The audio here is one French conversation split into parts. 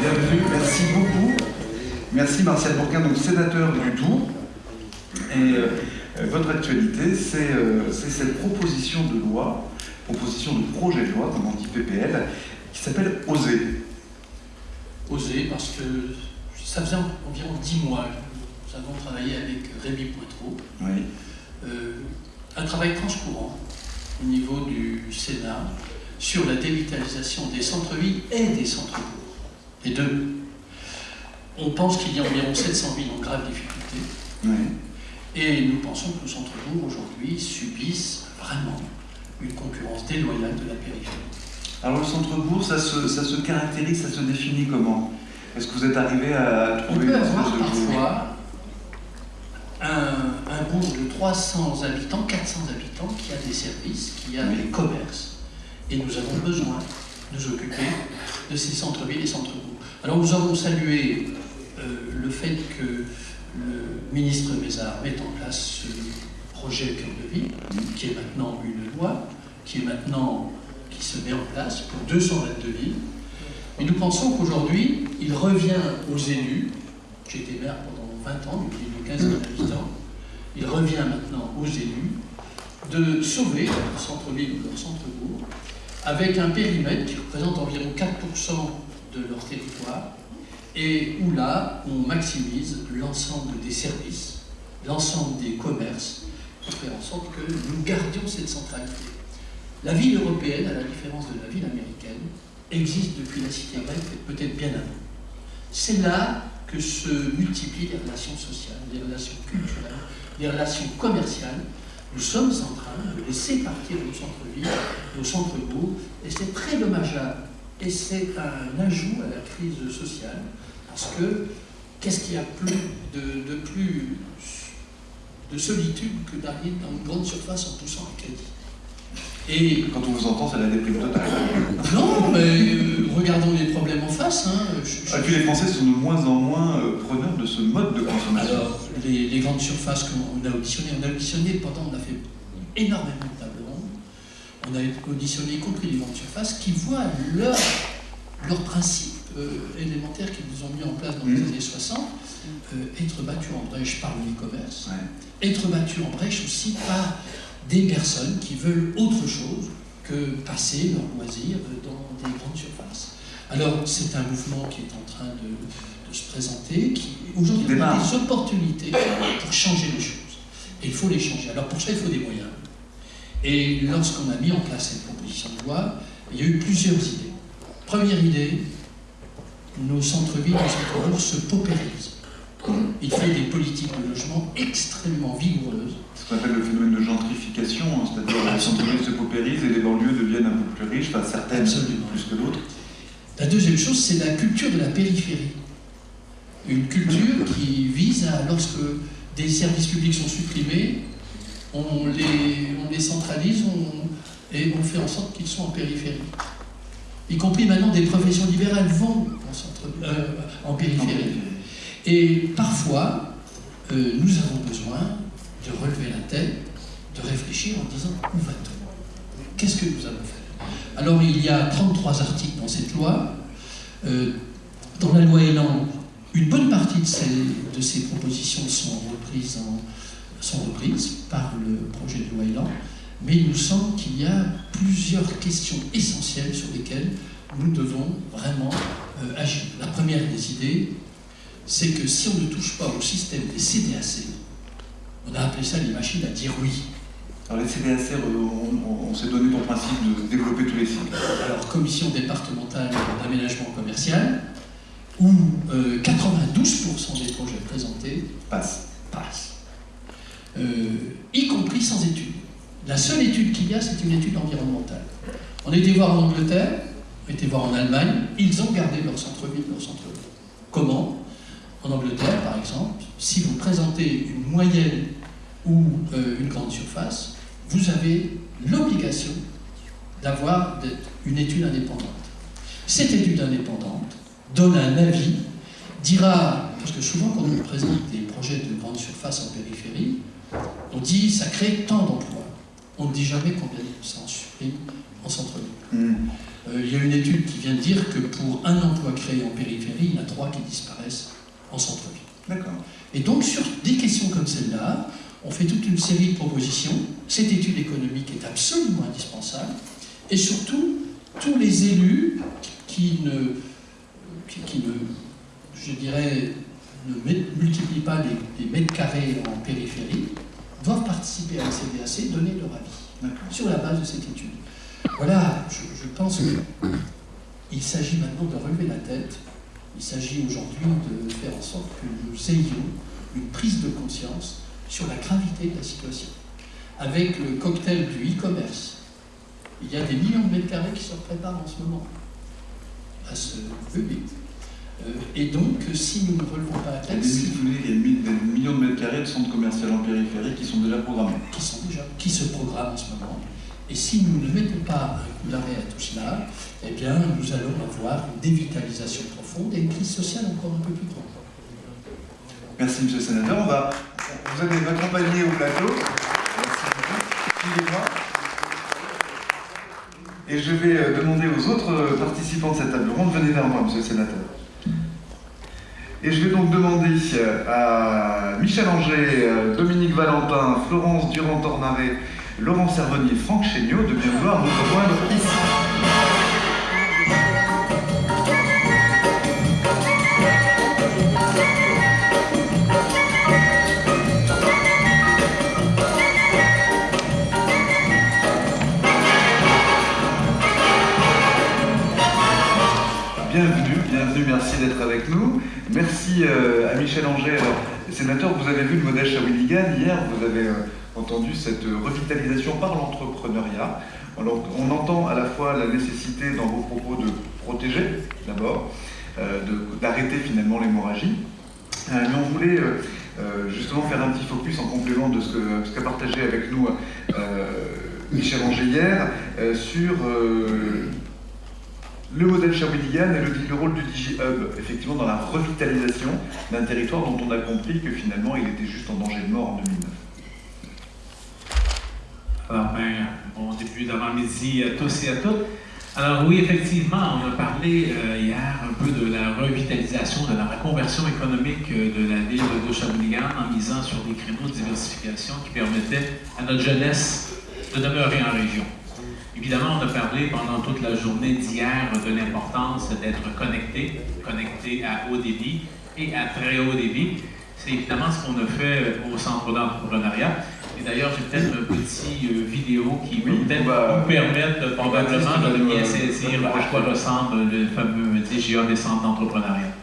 Bienvenue, merci beaucoup. Merci Martial Bourquin, donc sénateur du Doubs. Et euh, votre actualité, euh, c'est cette proposition de loi, proposition de projet de loi, comme on dit PPL, qui s'appelle Oser. Oser parce que ça faisait environ dix mois que nous avons travaillé avec Rémi Poitreau. Oui. Euh, un travail transcourant au niveau du Sénat sur la dévitalisation des centres-villes et des centres-bourgs. Les deux. On pense qu'il y a environ 700 villes en grave difficulté. oui. Et nous pensons que nos centres-bourgs aujourd'hui subissent vraiment une concurrence déloyale de la périphérie. Alors le centre-bourg, ça se, ça se caractérise, ça se définit comment? Est-ce que vous êtes arrivé à On trouver peut une avoir espèce de parfois un, un bourg de 300 habitants, 400 habitants, qui a des services, qui a Oui. des commerces. Et nous avons besoin nous occuper de ces centres-villes et centres-bourgs. Alors nous avons salué euh, le fait que le ministre Mézard mette en place ce projet Cœur de Ville, qui est maintenant une loi, qui est maintenant qui se met en place pour 222 villes. Mais nous pensons qu'aujourd'hui, il revient aux élus, j'ai été maire pendant 20 ans, plus de 15 000 habitants, il revient maintenant aux élus de sauver leur centre-ville ou leur centre-bourg avec un périmètre qui représente environ 4% de leur territoire et où là, on maximise l'ensemble des services, l'ensemble des commerces pour faire en sorte que nous gardions cette centralité. La ville européenne, à la différence de la ville américaine, existe depuis la cité grecque peut-être bien avant. C'est là que se multiplient les relations sociales, les relations culturelles, les relations commerciales. Nous sommes en train de laisser partir nos centres-villes, nos centres-bourgs, et c'est très dommageable. Et c'est un ajout à la crise sociale, parce que qu'est-ce qu'il y a de, de plus de solitude que d'arriver dans une grande surface en poussant un crédit et Quand on vous entend, c'est la déprime totale. non, mais euh, regardons les problèmes en face. hein. Je- je- Et puis les Français sont de moins en moins euh, preneurs de ce mode de consommation. Alors, les, les grandes surfaces qu'on a auditionnées, on a auditionné pendant, on a fait énormément de tables rondes, on a auditionné y compris les grandes surfaces qui voient leur, leurs principes euh, élémentaires qu'ils nous ont mis en place dans les Mhm. années 60 euh, être battus en brèche par le e-commerce, Ouais. être battus en brèche aussi par des personnes qui veulent autre chose que passer leur loisir dans des grandes surfaces. Alors, c'est un mouvement qui est en train de, de se présenter, qui aujourd'hui a des opportunités pour changer les choses. Et il faut les changer. Alors, pour ça, il faut des moyens. Et lorsqu'on a mis en place cette proposition de loi, il y a eu plusieurs idées. Première idée, nos centres-villes, nos centres-bourgs se paupérisent. Il faut des politiques de logement extrêmement vigoureuses qu'on appelle le phénomène de gentrification, hein, c'est-à-dire que les centres-villes se paupérisent et les banlieues deviennent un peu plus riches, enfin certaines Absolument. plus que d'autres. La deuxième chose, c'est la culture de la périphérie. Une culture qui vise à, lorsque des services publics sont supprimés, on les, on les centralise on- et on fait en sorte qu'ils sont en périphérie. Y compris maintenant des professions libérales vont en, centre, euh, en périphérie. Et parfois, euh, nous avons besoin de relever la tête, de réfléchir en disant où va-t-on? Qu'est-ce que nous allons faire? Alors il y a 33 articles dans cette loi. Euh, dans la loi Elan, une bonne partie de ces, propositions sont reprises, en- sont reprises par le projet de loi Elan, mais il nous semble qu'il y a plusieurs questions essentielles sur lesquelles nous devons vraiment euh, agir. La première des idées, c'est que si on ne touche pas au système des CDAC, on a appelé ça les machines à dire oui. Alors les CDAC, euh, on, on- on s'est donné pour principe de développer tous les cycles. Alors, commission départementale d'aménagement commercial, où euh, 92% des projets présentés Passe. passent, Euh, y compris sans études. La seule étude qu'il y a, c'est une étude environnementale. On était voir en Angleterre, on était voir en Allemagne, ils ont gardé leur centre-ville, leur centre-ville. Comment? En Angleterre, par exemple, si vous présentez une moyenne ou euh, une grande surface, vous avez l'obligation d'avoir une étude indépendante. Cette étude indépendante donne un avis, dira, parce que souvent quand on nous présente des projets de grande surface en périphérie, on dit ça crée tant d'emplois. On ne dit jamais combien ça en supprime en centre-ville. Hmm. Euh, il y a une étude qui vient de dire que pour un emploi créé en périphérie, il y en a trois qui disparaissent en centre-ville. D'accord. Et donc, sur des questions comme celle-là, on fait toute une série de propositions. Cette étude économique est absolument indispensable. Et surtout, tous les élus qui ne, qui, qui ne je dirais, ne multiplient pas les, les mètres carrés en périphérie, doivent participer à la CDAC, donner leur avis sur la base de cette étude. Voilà, je, je pense qu'il s'agit maintenant de relever la tête. Il s'agit aujourd'hui de faire en sorte que nous ayons une prise de conscience sur la gravité de la situation. Avec le cocktail du e-commerce, il y a des millions de mètres carrés qui se préparent en ce moment à ce public. Euh, et donc, si nous ne relevons pas la tête, il y a des millions de mètres carrés de centres commerciaux en périphérie qui sont déjà programmés. qui sont déjà, qui se programment en ce moment. Et si nous ne mettons pas un coup d'arrêt à tout cela, eh bien, nous allons avoir une dévitalisation profonde et une crise sociale encore un peu plus grande. Merci, monsieur le sénateur. On va, vous allez m'accompagner au plateau. Merci beaucoup. Et je vais euh, demander aux autres euh, participants de cette table ronde, venez vers moi, monsieur le sénateur. Et je vais donc demander euh, à Michel Anger, Dominique Valentin, Florence Durand-Tornaret, Laurent Servonier, Franck Chéniaud de bien vouloir nous rejoindre ici. Merci d'être avec nous. Merci euh, à Michel Anger. Alors, sénateur, vous avez vu le modèle Shawinigan hier, vous avez euh, entendu cette euh, revitalisation par l'entrepreneuriat. Alors, on entend à la fois la nécessité dans vos propos de protéger, d'abord, d'arrêter finalement l'hémorragie. Mais on voulait justement faire un petit focus en complément de ce qu'a partagé avec nous Michel Anger hier sur le modèle Shawinigan et le, le rôle du DigiHub, effectivement, dans la revitalisation d'un territoire dont on a compris que finalement il était juste en danger de mort en 2009. Alors, ben, bon début d'avant-midi à tous et à toutes. Alors oui, effectivement, on a parlé euh, hier un peu de la revitalisation, de la reconversion économique euh, de la ville de Shawinigan en misant sur des créneaux de diversification qui permettaient à notre jeunesse de demeurer en région. Évidemment, on a parlé pendant toute la journée d'hier de l'importance d'être connecté, connecté à haut débit et à très haut débit. C'est évidemment ce qu'on a fait au centre d'entrepreneuriat. Et d'ailleurs, j'ai peut-être un petit euh, vidéo qui Oui, va peut-être va- vous permettre euh, probablement de bien euh, saisir à quoi ressemble le fameux DGA des centres d'entrepreneuriat.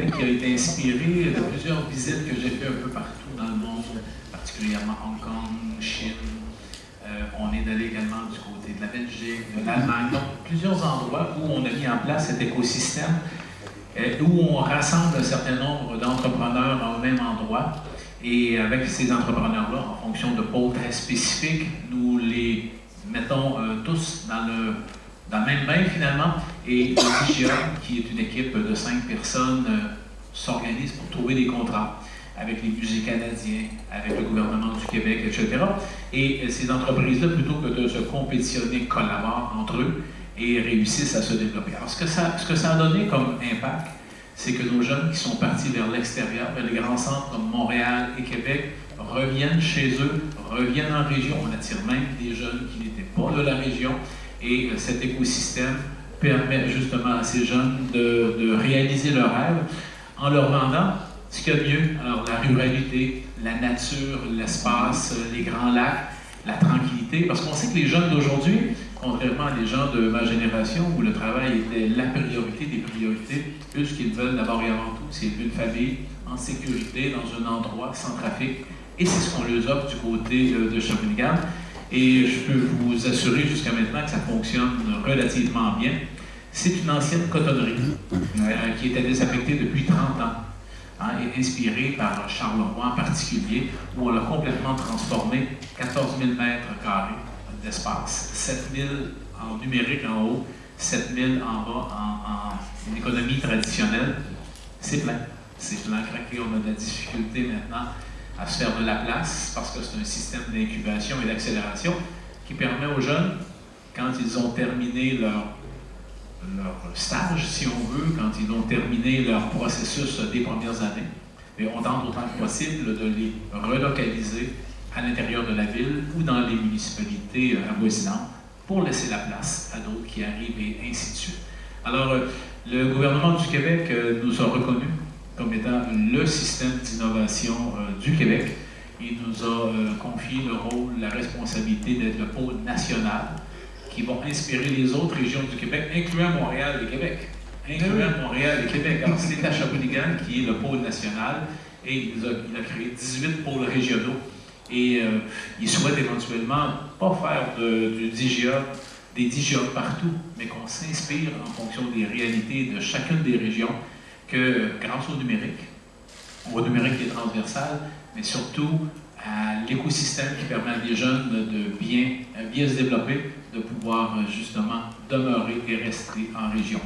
Qui a été inspiré de plusieurs visites que j'ai fait un peu partout dans le monde, particulièrement Hong Kong, Chine. Euh, on est allé également du côté de la Belgique, de l'Allemagne, donc plusieurs endroits où on a mis en place cet écosystème, euh, où on rassemble un certain nombre d'entrepreneurs au même endroit. Et avec ces entrepreneurs-là, en fonction de pôles très spécifiques, nous les mettons euh, tous dans le, dans le même bain finalement. Et DGA, qui est une équipe de cinq personnes, s'organise pour trouver des contrats avec les musées canadiens, avec le gouvernement du Québec, etc. Et ces entreprises-là, plutôt que de se compétitionner, collaborent entre eux et réussissent à se développer. Alors, ce que ça, ce que ça a donné comme impact, c'est que nos jeunes qui sont partis vers l'extérieur, vers les grands centres comme Montréal et Québec, reviennent chez eux, reviennent en région. On attire même des jeunes qui n'étaient pas de la région. Et euh, cet écosystème permet justement à ces jeunes de, réaliser leurs rêves en leur vendant ce qu'il y a de mieux, alors la ruralité, la nature, l'espace, les grands lacs, la tranquillité, parce qu'on sait que les jeunes d'aujourd'hui, contrairement à des gens de ma génération où le travail était la priorité des priorités, eux, ce qu'ils veulent d'abord et avant tout, c'est une famille en sécurité, dans un endroit sans trafic. Et c'est ce qu'on leur offre du côté de Shawinigan. Et je peux vous assurer jusqu'à maintenant que ça fonctionne relativement bien. C'est une ancienne cotonnerie euh, qui était désaffectée depuis 30 ans. Hein, est inspiré par Charleroi en particulier, où on l'a complètement transformé, 14 000 mètres carrés d'espace, 7 000 en numérique en haut, 7 000 en bas en, économie traditionnelle. C'est plein. C'est plein, craqué. On a de la difficulté maintenant à se faire de la place parce que c'est un système d'incubation et d'accélération qui permet aux jeunes, quand ils ont terminé leur leur stage, si on veut, quand ils ont terminé leur processus des premières années. Et on tente autant que possible de les relocaliser à l'intérieur de la ville ou dans les municipalités euh, avoisinantes pour laisser la place à d'autres qui arrivent et ainsi de suite. Alors, euh, le gouvernement du Québec euh, nous a reconnus comme étant le système d'innovation du Québec. Il nous a confié le rôle, la responsabilité d'être le pôle national qui vont inspirer les autres régions du Québec, incluant Montréal et Québec. Incluant Montréal et Québec. Alors, c'est à Shawinigan qui est le pôle national et il a, créé 18 pôles régionaux. Et euh, il souhaite éventuellement pas faire du DGA, des DGA partout, mais qu'on s'inspire en fonction des réalités de chacune des régions, que grâce au numérique, au numérique qui est transversal, mais surtout à l'écosystème qui permet à des jeunes de bien, bien se développer, de pouvoir euh, justement demeurer et rester en région.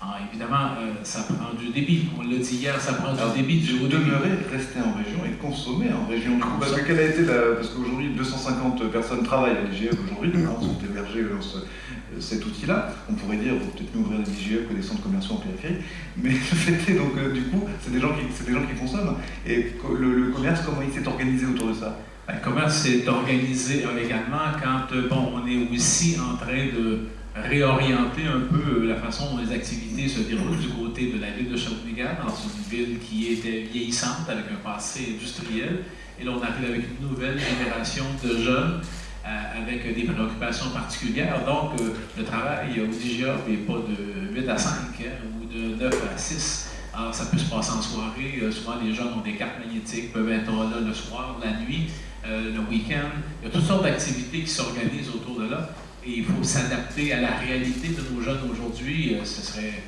Alors, évidemment, euh, ça prend du débit. On l'a dit hier, ça prend du débit. Du haut demeurer, rester en région et consommer en région. parce que quelle a été la... Parce qu'aujourd'hui, 250 personnes travaillent à l'IGF aujourd'hui, sont hébergées dans cet outil-là. On pourrait dire, peut-être mieux ouvrir l'IGF que des centres commerciaux en périphérie. Mais c'était donc, euh, du coup, c'est des, gens qui, des gens qui consomment. Et le commerce, comment il s'est organisé autour de ça? Ben, comment c'est organisé? Également quand euh, bon, on est aussi en train de réorienter un peu euh, la façon dont les activités se déroulent du côté de la ville de Shawinigan, dans une ville qui était vieillissante avec un passé industriel. Et là, on arrive avec une nouvelle génération de jeunes euh, avec des préoccupations particulières. Donc, le travail au DGA n'est pas de 8 à 5 hein, ou de 9 à 6. Alors, ça peut se passer en soirée. souvent, les jeunes ont des cartes magnétiques, peuvent être là le soir, la nuit. Euh, le week-end. Il y a toutes sortes d'activités qui s'organisent autour de là. Et il faut s'adapter à la réalité de nos jeunes aujourd'hui. Euh, ce serait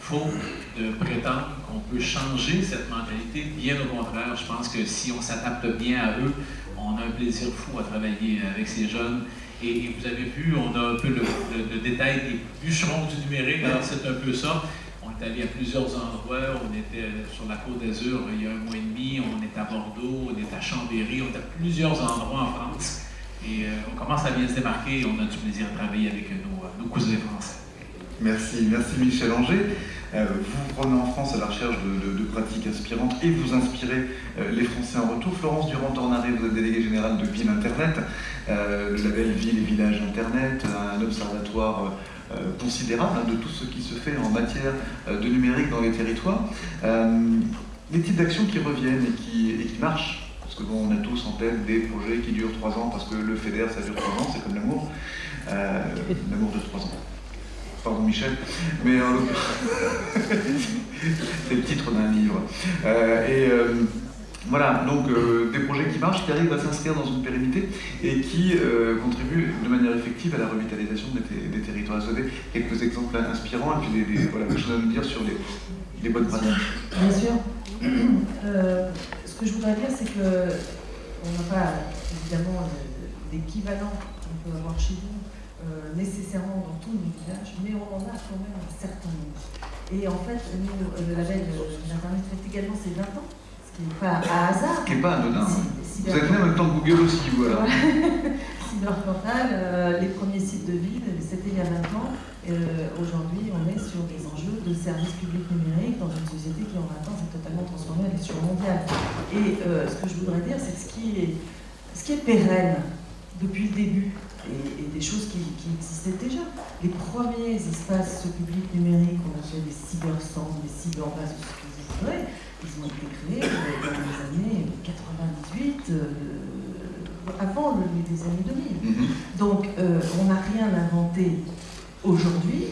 faux de prétendre qu'on peut changer cette mentalité. Bien au contraire, je pense que si on s'adapte bien à eux, on a un plaisir fou à travailler avec ces jeunes. Et, vous avez vu, on a un peu le, le détail des bûcherons du numérique. Alors, c'est un peu ça allé à plusieurs endroits. On était sur la Côte d'Azur il y a un mois et demi, on est à Bordeaux, on est à Chambéry, on est à plusieurs endroits en France. Et euh, on commence à bien se démarquer et on a du plaisir à travailler avec nos, cousins français. Merci, merci Michel Anger. Euh, vous prenez en France à la recherche de, pratiques inspirantes et vous inspirez euh, les Français en retour. Florence Durand-Tornaré, vous êtes déléguée générale de Ville Internet, le label Ville et Village Internet, un observatoire euh, considérable hein, de tout ce qui se fait en matière euh, de numérique dans les territoires. Euh, les types d'actions qui reviennent et qui, et qui marchent, parce que bon, on a tous en tête des projets qui durent trois ans, parce que le FEDER, ça dure trois ans, c'est comme l'amour, l'amour de trois ans. pardon Michel, mais en c'est le titre d'un livre. Euh, et euh, voilà, donc des projets qui marchent, qui arrivent à s'inscrire dans une pérennité et qui contribuent de manière effective à la revitalisation des, territoires. Vous avez quelques exemples inspirants et puis des, voilà, choses à nous dire sur les, bonnes pratiques. Bien sûr. ce que je voudrais dire, c'est que on n'a pas évidemment d'équivalent qu'on peut avoir chez nous euh, nécessairement dans tous les villages, mais on en a quand même un certain nombre. Et en fait, nous, euh, le label d'Internet fait également ses 20 ans, ce qui n'est pas à hasard. Ce qui n'est pas anodin. Hein. Vous êtes fait en même temps que Google aussi, voilà. Cyberportal, euh, les premiers sites de ville, c'était il y a 20 ans. Aujourd'hui, on est sur des enjeux de services publics numériques dans une société qui en 20 ans s'est totalement transformée à l'échelle mondiale. Et ce que je voudrais dire, c'est que ce qui est, ce qui est pérenne depuis le début, et, des choses qui, existaient déjà. Les premiers espaces publics numériques, on appelait des cybercentres, des cyberbases, ce que vous voudrez, ils ont été créés dans les années 98, euh, avant les années 2000. Mm-hmm. Donc euh, on n'a rien inventé aujourd'hui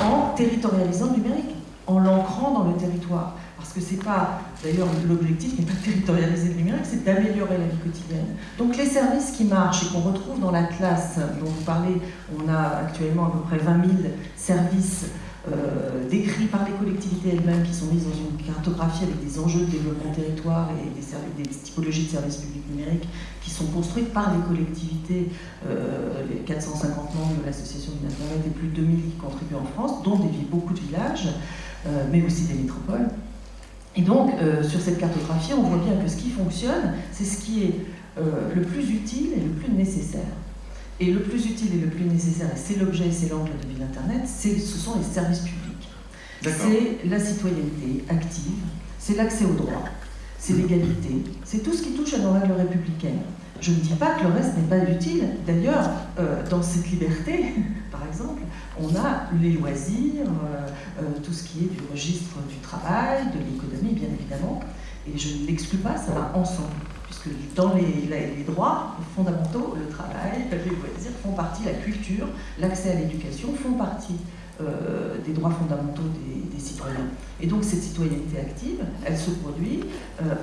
en territorialisant le numérique, en l'ancrant dans le territoire. Parce que c'est pas, d'ailleurs, l'objectif n'est pas de territorialiser le numérique, c'est d'améliorer la vie quotidienne. Donc les services qui marchent et qu'on retrouve dans la classe dont vous parlez, on a actuellement à peu près 20 000 services euh, décrits par les collectivités elles-mêmes qui sont mises dans une cartographie avec des enjeux de développement territoire et des, des typologies de services publics numériques qui sont construites par les collectivités, euh, les 450 membres de l'association du Internet et plus de 2000 qui contribuent en France, dont des, beaucoup de villages, euh, mais aussi des métropoles. Et donc, sur cette cartographie, on voit bien que ce qui fonctionne, c'est ce qui est le plus utile et le plus nécessaire. Et le plus utile et le plus nécessaire, et c'est l'objet et c'est l'angle de Ville Internet, ce sont les services publics. C'est la citoyenneté active, c'est l'accès aux droits, c'est l'égalité, c'est tout ce qui touche à nos règles républicaines. Je ne dis pas que le reste n'est pas utile. D'ailleurs, euh, dans cette liberté, par exemple, on a les loisirs, euh, euh, tout ce qui est du registre du travail, de l'économie, bien évidemment. Et je ne l'exclus pas, ça va ensemble. Puisque dans les, droits fondamentaux, le travail, les loisirs font partie, la culture, l'accès à l'éducation font partie des droits fondamentaux des, citoyens. Et donc cette citoyenneté active, elle se produit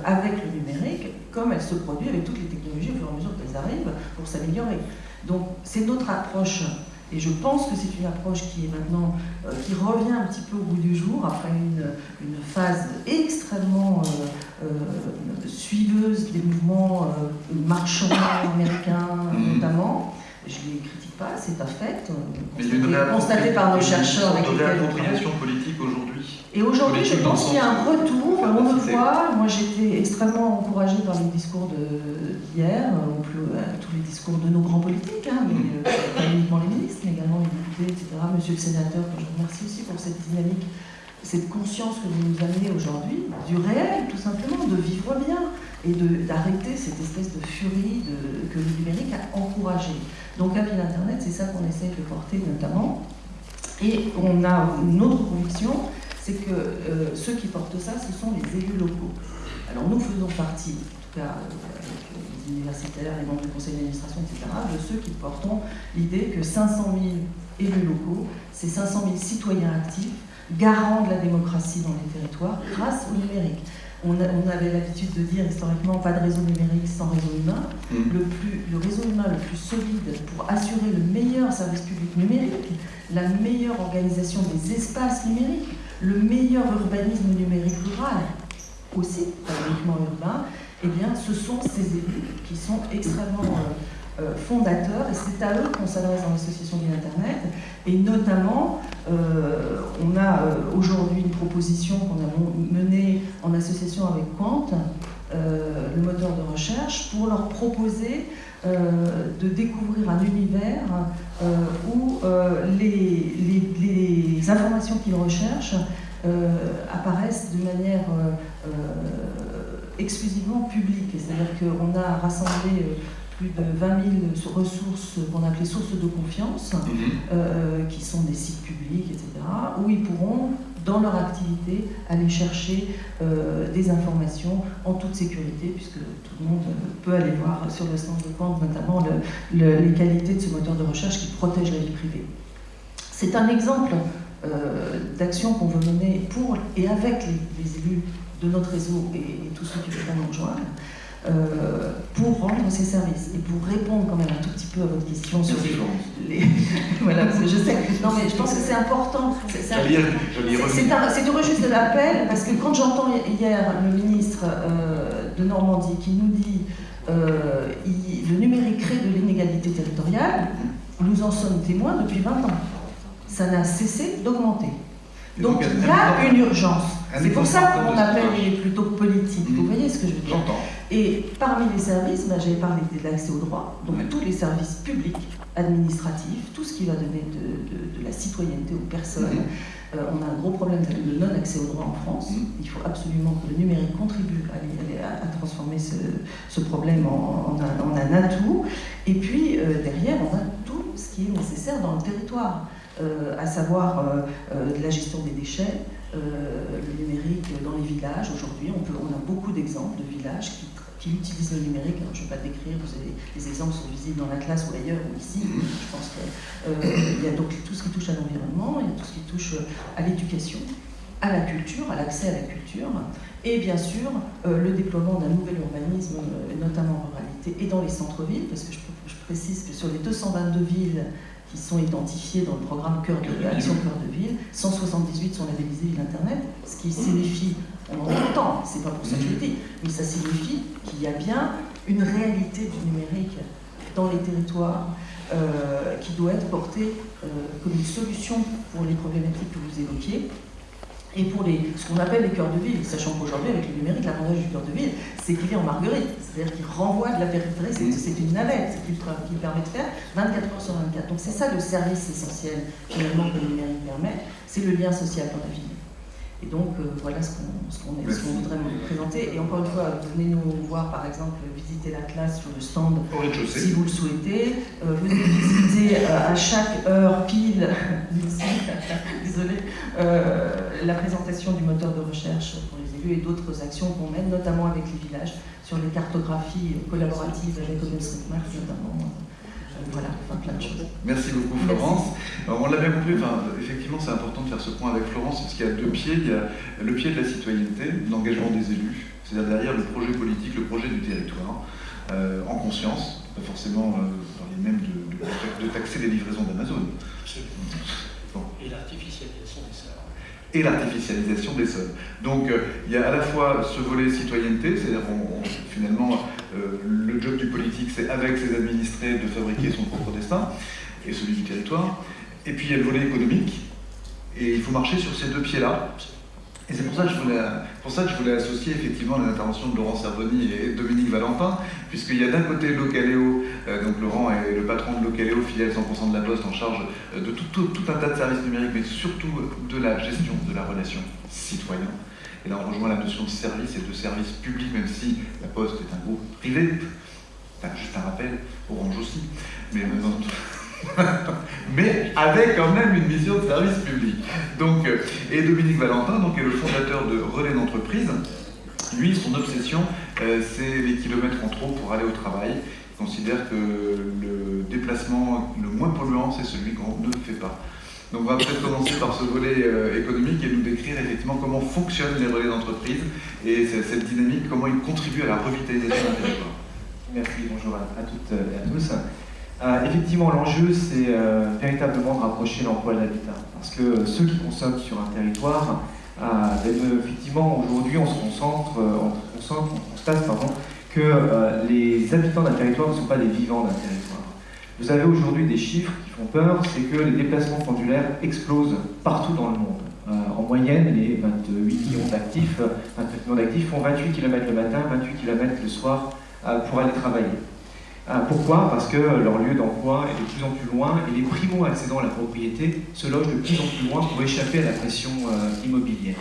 avec le numérique, comme elle se produit avec toutes les technologies au fur et à mesure qu'elles arrivent pour s'améliorer. Donc c'est notre approche et je pense que c'est une approche qui est maintenant, euh, qui revient un petit peu au bout du jour, après une, phase extrêmement euh, euh, suiveuse des mouvements marchands américains mmh. notamment. Je ne les critique pas, c'est un fait. Une constaté par nos chercheurs. Une réappropriation politique aujourd'hui. Et aujourd'hui, je pense qu'il y a un retour, on le voit. Moi, j'étais extrêmement encouragée par les discours d'hier, tous les discours de nos grands politiques, hein, mais pas uniquement les ministres, mais également les députés, etc. Monsieur le sénateur, que je remercie aussi pour cette dynamique, cette conscience que vous nous amenez aujourd'hui, du réel, tout simplement, de vivre bien et d'arrêter cette espèce de furie que le numérique a encouragée. Donc, à Internet, c'est ça qu'on essaie de porter notamment. Et on a une autre conviction, c'est que euh, ceux qui portent ça, ce sont les élus locaux. Alors nous faisons partie, en tout cas euh, avec les universitaires, les membres du conseil d'administration, etc., de ceux qui portons l'idée que 500 000 élus locaux, c'est 500 000 citoyens actifs, garants de la démocratie dans les territoires grâce au numérique. On, avait l'habitude de dire historiquement pas de réseau numérique sans réseau humain. Mmh. Le, plus, le réseau humain le plus solide pour assurer le meilleur service public numérique, la meilleure organisation des espaces numériques, le meilleur urbanisme numérique rural, aussi, pas uniquement urbain, eh bien, ce sont ces élus qui sont extrêmement euh, euh, fondateurs, et c'est à eux qu'on s'adresse dans l'association de l'Internet, et notamment, euh, on a aujourd'hui une proposition qu'on a menée en association avec Quant, le moteur de recherche, pour leur proposer de découvrir un univers où les, les, informations qu'ils recherchent apparaissent de manière exclusivement public. C'est-à-dire qu'on a rassemblé euh, plus de 20 000 ressources qu'on appelait sources de confiance, mhm. euh, qui sont des sites publics, etc., où ils pourront, dans leur activité, aller chercher euh, des informations en toute sécurité, puisque tout le monde peut aller voir sur le stand de compte, notamment les qualités de ce moteur de recherche qui protège la vie privée. C'est un exemple d'actions qu'on veut mener pour et avec les, élus de notre réseau et, et tous ceux qui voudraient nous rejoindre. Euh, pour rendre ces services et pour répondre quand même un tout petit peu à votre question sur les, voilà, je sais. Non, mais je pense que c'est important. C'est du registre de l'appel parce que quand j'entends hier le ministre euh, de Normandie qui nous dit euh, le numérique crée de l'inégalité territoriale, nous en sommes témoins depuis 20 ans. Ça n'a cessé d'augmenter. Donc il y a une urgence. C'est pour ça que mon appel est plutôt politique. Vous voyez ce que je veux dire? Et parmi les services, ben, j'avais parlé de l'accès au droit, donc tous les services publics, administratifs, tout ce qui va donner de, la citoyenneté aux personnes. Euh, on a un gros problème de non-accès au droit en France. Il faut absolument que le numérique contribue à, transformer ce, problème en, un, atout. Et puis, euh, derrière, on a tout ce qui est nécessaire dans le territoire. Euh, à savoir la gestion des déchets, le numérique dans les villages. Aujourd'hui, on, on, a beaucoup d'exemples de villages qui, utilisent le numérique. je ne vais pas décrire, vous avez, les exemples sont visibles dans la classe ou ailleurs ou ici. Je pense qu'il y a donc tout ce qui touche à l'environnement, il y a tout ce qui touche à l'éducation, à la culture, à l'accès à la culture, et bien sûr le déploiement d'un nouvel urbanisme, notamment en ruralité et dans les centres-villes, parce que je, je, précise que sur les 222 villes qui sont identifiés dans le programme Cœur de Ville, Action Cœur de Ville. 178 sont labellisés Ville Internet, ce qui signifie, en entend, c'est pas pour ça que je le dis, mais ça signifie qu'il y a bien une réalité du numérique dans les territoires euh, qui doit être portée euh, comme une solution pour les problématiques que vous évoquiez, et pour les, ce qu'on appelle les cœurs de ville, sachant qu'aujourd'hui, avec le numérique, l'avantage du cœur de ville, c'est qu'il est en marguerite, c'est-à-dire qu'il renvoie de la périphérie, c'est une navette qui, qui permet de faire 24 heures sur 24. Donc c'est ça le service essentiel, finalement, que le numérique permet, c'est le lien social dans la ville. Et donc, euh, voilà ce qu'on voudrait vous présenter. Et encore une fois, venez nous voir, par exemple, visiter la classe sur le stand si vous le souhaitez. Euh, venez visiter euh, à chaque heure pile, désolé, la présentation du moteur de recherche pour les élus et d'autres actions qu'on mène, notamment avec les villages, sur les cartographies collaboratives avec OpenStreetMap, notamment. Voilà, plein de choses. Merci beaucoup Florence. on l'a bien compris, enfin, effectivement c'est important de faire ce point avec Florence, parce qu'il y a deux pieds. Il y a le pied de la citoyenneté, l'engagement des élus, c'est-à-dire derrière le projet politique, le projet du territoire, euh, en conscience, pas forcément euh, dans les mêmes de, taxer les livraisons d'Amazon. Et sols. Et l'artificialisation des sols. Donc euh, il y a à la fois ce volet citoyenneté, c'est-à-dire finalement euh, le job du politique, c'est avec ses administrés de fabriquer son propre destin et celui du territoire. Et puis il y a le volet économique, et il faut marcher sur ces deux pieds-là. Et c'est pour ça que je voulais, associer effectivement les interventions de Laurent Servoni et Dominique Valentin, puisqu'il y a d'un côté Localeo, euh, donc Laurent est le patron de Localeo, filiale 100% de la Poste, en charge euh, de tout, un tas de services numériques, mais surtout de la gestion de la relation citoyen. Et là, on rejoint la notion de service et de service public, même si la Poste est un groupe privé. Juste un rappel, Orange aussi. Mais, mais avec quand même une mission de service public. Donc, euh, et Dominique Valentin donc, est le fondateur de Relais d'entreprise. Lui, son obsession, euh, c'est les kilomètres en trop pour aller au travail. Il considère que le déplacement le moins polluant, c'est celui qu'on ne fait pas. Donc on va peut-être commencer par ce volet euh, économique et nous décrire effectivement comment fonctionnent les relais d'entreprise et cette dynamique, comment ils contribuent à la revitalisation du territoire. Merci, bonjour à, toutes et à tous. Euh, effectivement, l'enjeu, c'est euh, véritablement de rapprocher l'emploi de l'habitat. Parce que ceux qui consomment sur un territoire, ben, effectivement, aujourd'hui, on se concentre, on, on constate que les habitants d'un territoire ne sont pas des vivants d'un territoire. Vous avez aujourd'hui des chiffres qui font peur, c'est que les déplacements pendulaires explosent partout dans le monde. Euh, en moyenne, les 28 millions d'actifs, 28 millions d'actifs font 28 km le matin, 28 km le soir euh, pour aller travailler. Euh, pourquoi Parce que leur lieu d'emploi est de plus en plus loin et les primo-accédants à la propriété se logent de plus en plus loin pour échapper à la pression immobilière.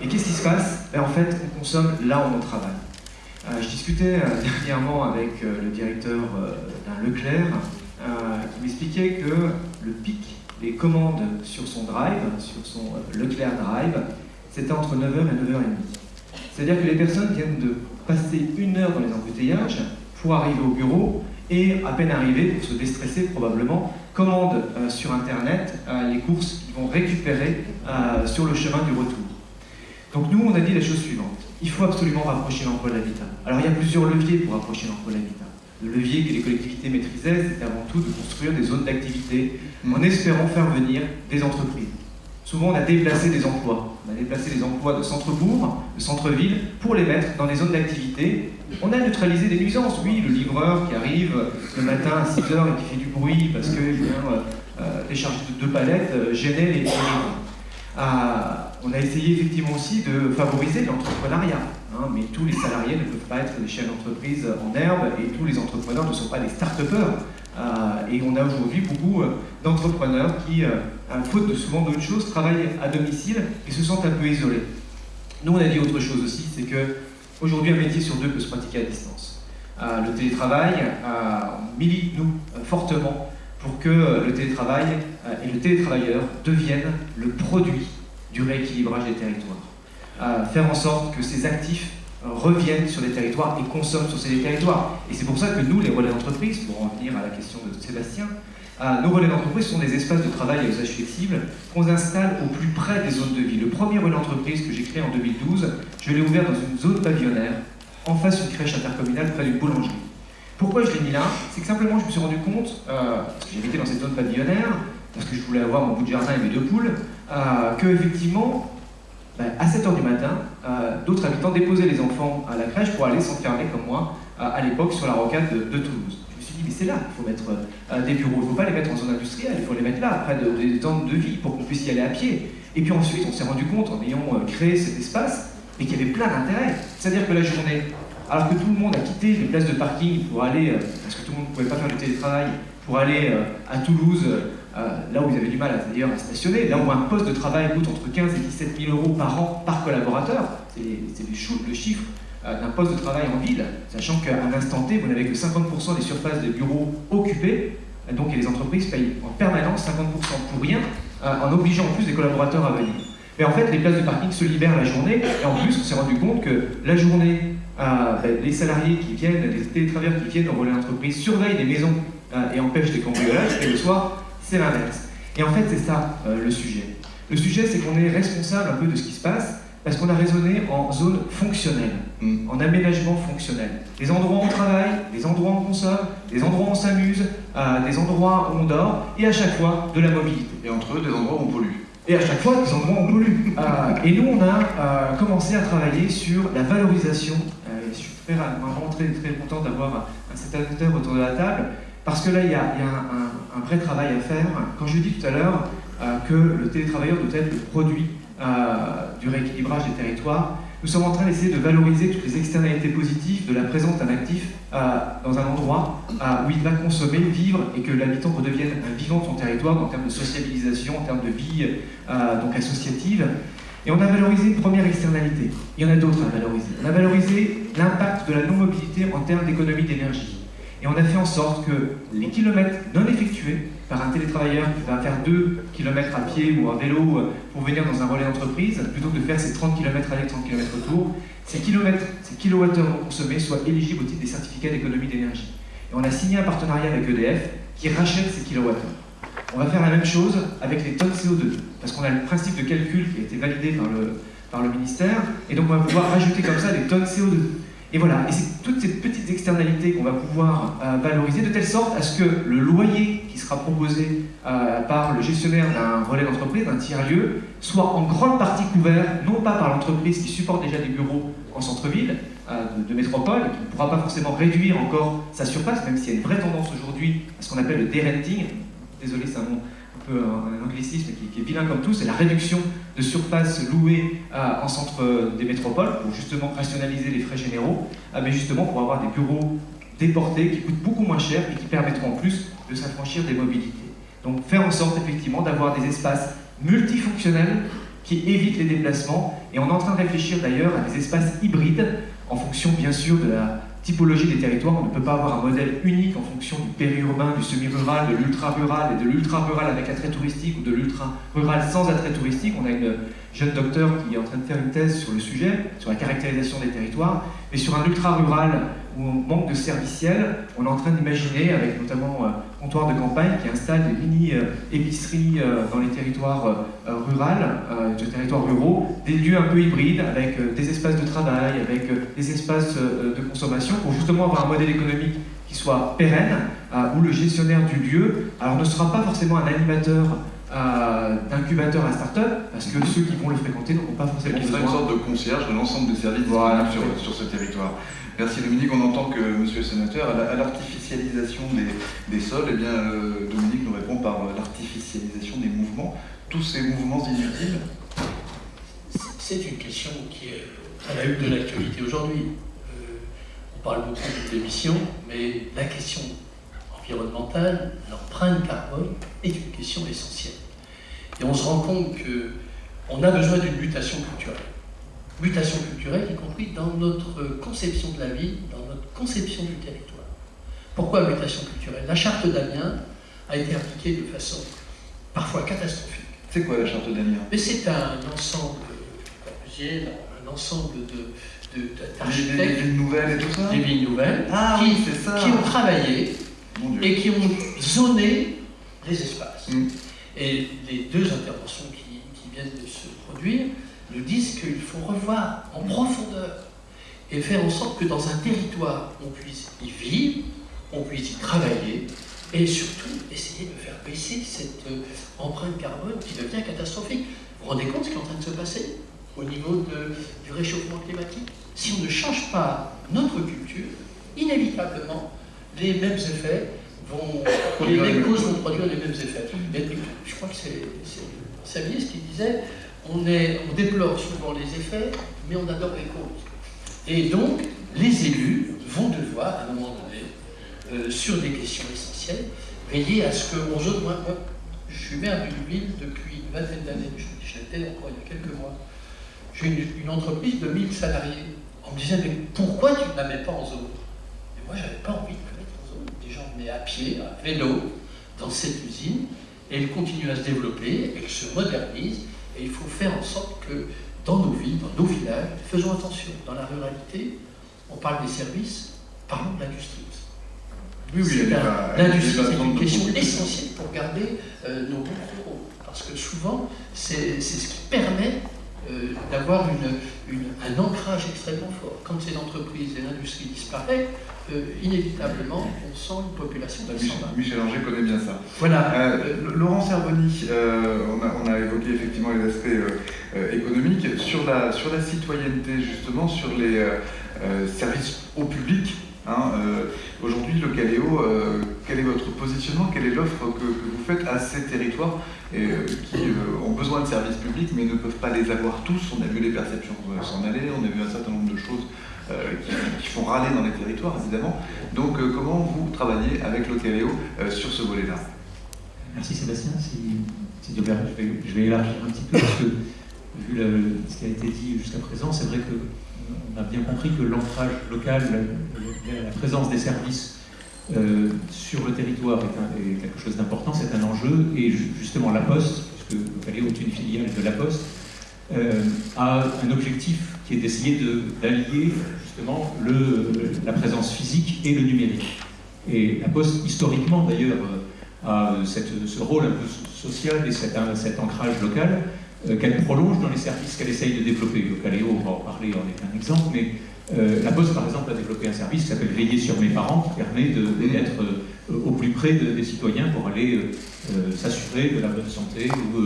Et qu'est-ce qui se passe? Ben, En fait, on consomme là où on travaille. je discutais dernièrement avec le directeur d'un Leclerc euh, qui m'expliquait que le pic des commandes sur son drive, sur son euh, Leclerc Drive, c'était entre 9h et 9h30. C'est-à-dire que les personnes viennent de passer une heure dans les embouteillages pour arriver au bureau et à peine arriver pour se déstresser probablement commandent sur Internet les courses qu'ils vont récupérer sur le chemin du retour. Donc nous, on a dit la chose suivante. Il faut absolument rapprocher l'emploi de l'habitat. Alors il y a plusieurs leviers pour rapprocher l'emploi de l'habitat. Le levier que les collectivités maîtrisaient, c'est avant tout de construire des zones d'activité en espérant faire venir des entreprises. Souvent, on a déplacé des emplois. On a déplacé des emplois de centre-bourg, de centre-ville, pour les mettre dans des zones d'activité. On a neutralisé des nuisances. Oui, le livreur qui arrive le matin à 6h et qui fait du bruit parce qu'il vient euh, euh, décharger deux palettes euh, gênait les, les on a essayé effectivement aussi de favoriser l'entrepreneuriat. Hein, mais tous les salariés ne peuvent pas être des chefs d'entreprise en herbe et tous les entrepreneurs ne sont pas des start-upers. Euh, et on a aujourd'hui beaucoup euh, d'entrepreneurs qui, faute de souvent d'autres choses, travaillent à domicile et se sentent un peu isolés. Nous, on a dit autre chose aussi, c'est que aujourd'hui, un métier sur deux peut se pratiquer à distance. le télétravail, milite, nous, fortement pour que le télétravail et le télétravailleur deviennent le produit du rééquilibrage des territoires. faire en sorte que ces actifs reviennent sur les territoires et consomment sur ces territoires. Et c'est pour ça que nous, les relais d'entreprise, pour en venir à la question de Sébastien, euh, nos relais d'entreprise sont des espaces de travail à usage flexible qu'on installe au plus près des zones de vie. Le premier relais d'entreprise que j'ai créé en 2012, je l'ai ouvert dans une zone pavillonnaire, en face d'une crèche intercommunale près d'une boulangerie. Pourquoi je l'ai mis là? C'est que simplement je me suis rendu compte, euh, parce que j'habitais dans cette zone pavillonnaire, parce que je voulais avoir mon bout de jardin et mes deux poules, euh, que effectivement ben, à 7h du matin, euh, d'autres habitants déposaient les enfants à la crèche pour aller s'enfermer comme moi euh, à l'époque sur la rocade de, Toulouse. C'est là qu'il faut mettre euh, des bureaux, il ne faut pas les mettre en zone industrielle, il faut les mettre là, près de, des temps de vie, pour qu'on puisse y aller à pied. Et puis ensuite, on s'est rendu compte, en ayant créé cet espace, mais qu'il y avait plein d'intérêts. C'est-à-dire que la journée, alors que tout le monde a quitté les places de parking pour aller, parce que tout le monde ne pouvait pas faire du télétravail, pour aller à Toulouse euh, là où vous avez du mal d'ailleurs à stationner, là où un poste de travail coûte entre 15 et 17 000 euros par an par collaborateur, c'est le chiffre euh, d'un poste de travail en ville, sachant qu'à un instant T, vous n'avez que 50% des surfaces des bureaux occupées, donc les entreprises payent en permanence 50% pour rien, euh, en obligeant en plus des collaborateurs à venir. Mais en fait, les places de parking se libèrent la journée, et en plus, on s'est rendu compte que la journée, ben, les salariés qui viennent, les télétravailleurs qui viennent au relais d'entreprise surveillent les maisons et empêchent des cambriolages, et le soir, c'est l'inverse. Et en fait, c'est ça euh, le sujet. Le sujet, c'est qu'on est responsable un peu de ce qui se passe parce qu'on a raisonné en zone fonctionnelle, mm. en aménagement fonctionnel. Des endroits où on travaille, des endroits où on consomme, des endroits où on s'amuse, euh, des endroits où on dort, et à chaque fois de la mobilité. Et entre eux, des endroits où on pollue. Et à chaque fois, des endroits où on pollue. Euh, et nous, on a commencé à travailler sur la valorisation. je suis vraiment très, très content d'avoir un certain acteur autour de la table parce que là, il y a, un, vrai travail à faire. Quand je dis tout à l'heure euh, que le télétravailleur doit être le produit euh, du rééquilibrage des territoires, nous sommes en train d'essayer de valoriser toutes les externalités positives de la présence d'un actif euh, dans un endroit où il va consommer, vivre et que l'habitant redevienne un vivant de son territoire en termes de sociabilisation, en termes de vie donc associative. Et on a valorisé une première externalité. Il y en a d'autres à valoriser. On a valorisé l'impact de la non-mobilité en termes d'économie d'énergie. Et on a fait en sorte que les kilomètres non effectués par un télétravailleur qui va faire 2 km à pied ou à vélo euh, pour venir dans un relais d'entreprise, plutôt que de faire ses 30 km aller, 30 km retour, ces kilomètres, ces kilowattheures consommés soient éligibles au titre des certificats d'économie d'énergie. Et on a signé un partenariat avec EDF qui rachète ces kilowattheures. On va faire la même chose avec les tonnes CO2, parce qu'on a le principe de calcul qui a été validé par le, par le ministère, et donc on va pouvoir rajouter comme ça des tonnes CO2. Et voilà, et c'est toutes ces petites externalités qu'on va pouvoir euh, valoriser de telle sorte à ce que le loyer qui sera proposé euh, par le gestionnaire d'un relais d'entreprise, d'un tiers-lieu, soit en grande partie couvert, non pas par l'entreprise qui supporte déjà des bureaux en centre-ville, euh, de, métropole, qui ne pourra pas forcément réduire encore sa surface, même s'il y a une vraie tendance aujourd'hui à ce qu'on appelle le derenting. Désolé, c'est un mot un, anglicisme qui, est vilain comme tout, c'est la réduction de surface louée euh, en centre des métropoles pour justement rationaliser les frais généraux, euh, mais justement pour avoir des bureaux déportés qui coûtent beaucoup moins cher et qui permettront en plus de s'affranchir des mobilités. Donc faire en sorte effectivement d'avoir des espaces multifonctionnels qui évitent les déplacements et on est en train de réfléchir d'ailleurs à des espaces hybrides en fonction bien sûr de la typologie des territoires. On ne peut pas avoir un modèle unique en fonction du périurbain, du semi-rural, de l'ultra-rural et de l'ultra-rural avec attrait touristique ou de l'ultra-rural sans attrait touristique. On a une jeune docteur qui est en train de faire une thèse sur le sujet, sur la caractérisation des territoires. Mais sur un ultra-rural on manque de serviciels. On est en train d'imaginer, avec notamment euh, Comptoir de campagne, qui installe des mini-épiceries euh, dans les territoires ruraux, des territoires ruraux, des lieux un peu hybrides, avec des espaces de travail, avec des espaces de consommation, pour justement avoir un modèle économique qui soit pérenne, où le gestionnaire du lieu, alors ne sera pas forcément un animateur d'incubateur à start-up, parce que ceux qui vont le fréquenter n'auront pas forcément besoin. une sorte de concierge de l'ensemble des services voilà, sur, sur, ce territoire. Merci Dominique, on entend que Monsieur le Sénateur, à l'artificialisation des, des, sols, eh bien, euh, Dominique nous répond par l'artificialisation des mouvements. Tous ces mouvements inutiles? C'est une question qui est à la une de l'actualité aujourd'hui. Euh, on parle beaucoup d'émissions, mais la question environnementale, l'empreinte carbone, est une question essentielle. Et on se rend compte qu'on a besoin d'une mutation culturelle. Mutation culturelle, y compris dans notre conception de la vie, dans notre conception du territoire. Pourquoi mutation culturelle? La charte d'Amiens a été appliquée de façon parfois catastrophique. C'est quoi la charte d'Amiens? C'est un ensemble, un ensemble de, d'architectes. Des, villes nouvelles et tout ça? Des villes nouvelles ah, qui, oui, ça. qui ont travaillé et qui ont zoné les espaces. Mm. Et les deux interventions qui, viennent de se produire nous disent qu'il faut revoir en profondeur et faire en sorte que dans un territoire, on puisse y vivre, on puisse y travailler, et surtout essayer de faire baisser cette euh, empreinte carbone qui devient catastrophique. Vous vous rendez compte ce qui est en train de se passer au niveau du réchauffement climatique? Si on ne change pas notre culture, inévitablement, les mêmes effets vont, les mêmes causes vont produire les mêmes effets. je crois que c'est Savier qui disait on, est, on déplore souvent les effets, mais on adore les causes. Et donc, les élus vont devoir, à un moment donné, euh, sur des questions essentielles, veiller à ce qu'on zone. Moi, moi, je suis maire d'une ville depuis une vingtaine d'années, je l'étais encore il y a quelques mois. J'ai une, une, entreprise de 1000 salariés. On me disait, mais pourquoi tu ne la mets pas en zone? Et moi, j'avais pas envie mais à pied, à vélo, dans cette usine, et elle continue à se développer, elle se modernise, et il faut faire en sorte que dans nos villes, dans nos villages, faisons attention, dans la ruralité, on parle des services, parlons de l'industrie Oui, oui, l'industrie, c'est une question essentielle pour garder euh, nos bons ruraux, parce que souvent, c'est ce qui permet euh, d'avoir un ancrage extrêmement fort. Quand ces entreprises et l'industrie disparaissent, euh, inévitablement, on sent une population qui Michel, Michel Anger connaît bien ça. Voilà. Euh, Laurent Cervoni, on a, on, a, évoqué effectivement les aspects économiques. Sur la, sur la citoyenneté, justement, sur les services au public, Hein, Aujourd'hui, le Caléo, quel est votre positionnement? Quelle est l'offre que, vous faites à ces territoires et, qui ont besoin de services publics mais ne peuvent pas les avoir tous? On a vu les perceptions s'en aller, on a vu un certain nombre de choses qui, font râler dans les territoires, évidemment. Donc, comment vous travaillez avec le Caléo sur ce volet-là? Merci Sébastien. Si, je, vais, élargir un petit peu parce que, vu ce qui a été dit jusqu'à présent, c'est vrai qu'on a bien compris que l'ancrage local, la présence des services euh, sur le territoire est, quelque chose d'important, c'est un enjeu, et justement la Poste, puisque Caléo est une filiale de la Poste, euh, a un objectif qui est d'essayer d'allier justement la présence physique et le numérique. Et la Poste, historiquement d'ailleurs, a cette, ce rôle un peu social et cet, ancrage local euh, qu'elle prolonge dans les services qu'elle essaye de développer. Caléo, on va en parler, en est un exemple, mais euh, la Poste, par exemple, a développé un service qui s'appelle Veiller sur mes parents, qui permet d'être euh, au plus près des citoyens pour aller euh, s'assurer de la bonne santé ou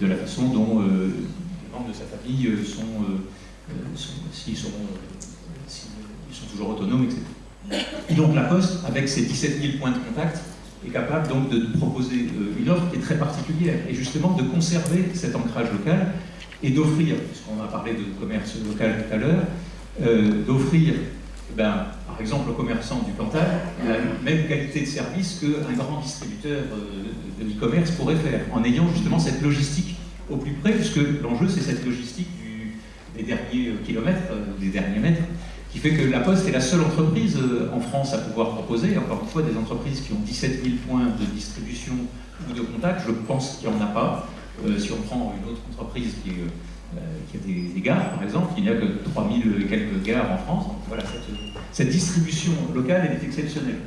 de la façon dont les membres de sa famille sont, s'ils sont, sont, toujours autonomes, etc. Et donc la Poste, avec ses 17 000 points de contact, est capable donc de proposer une offre qui est très particulière et justement de conserver cet ancrage local et d'offrir, puisqu'on a parlé de commerce local tout à l'heure, euh, d'offrir, eh ben, par exemple, aux commerçants du Cantal la même qualité de service qu'un grand distributeur euh, de e-commerce pourrait faire, en ayant justement cette logistique au plus près, puisque l'enjeu c'est cette logistique des derniers euh, kilomètres, des derniers mètres, qui fait que la Poste est la seule entreprise en France à pouvoir proposer, encore une fois, des entreprises qui ont 17 000 points de distribution ou de contact. Je pense qu'il n'y en a pas. si on prend une autre entreprise qui y a des, gares, par exemple, il n'y a que 3000 et quelques gares en France. Donc voilà, cette, cette distribution locale, elle est exceptionnelle.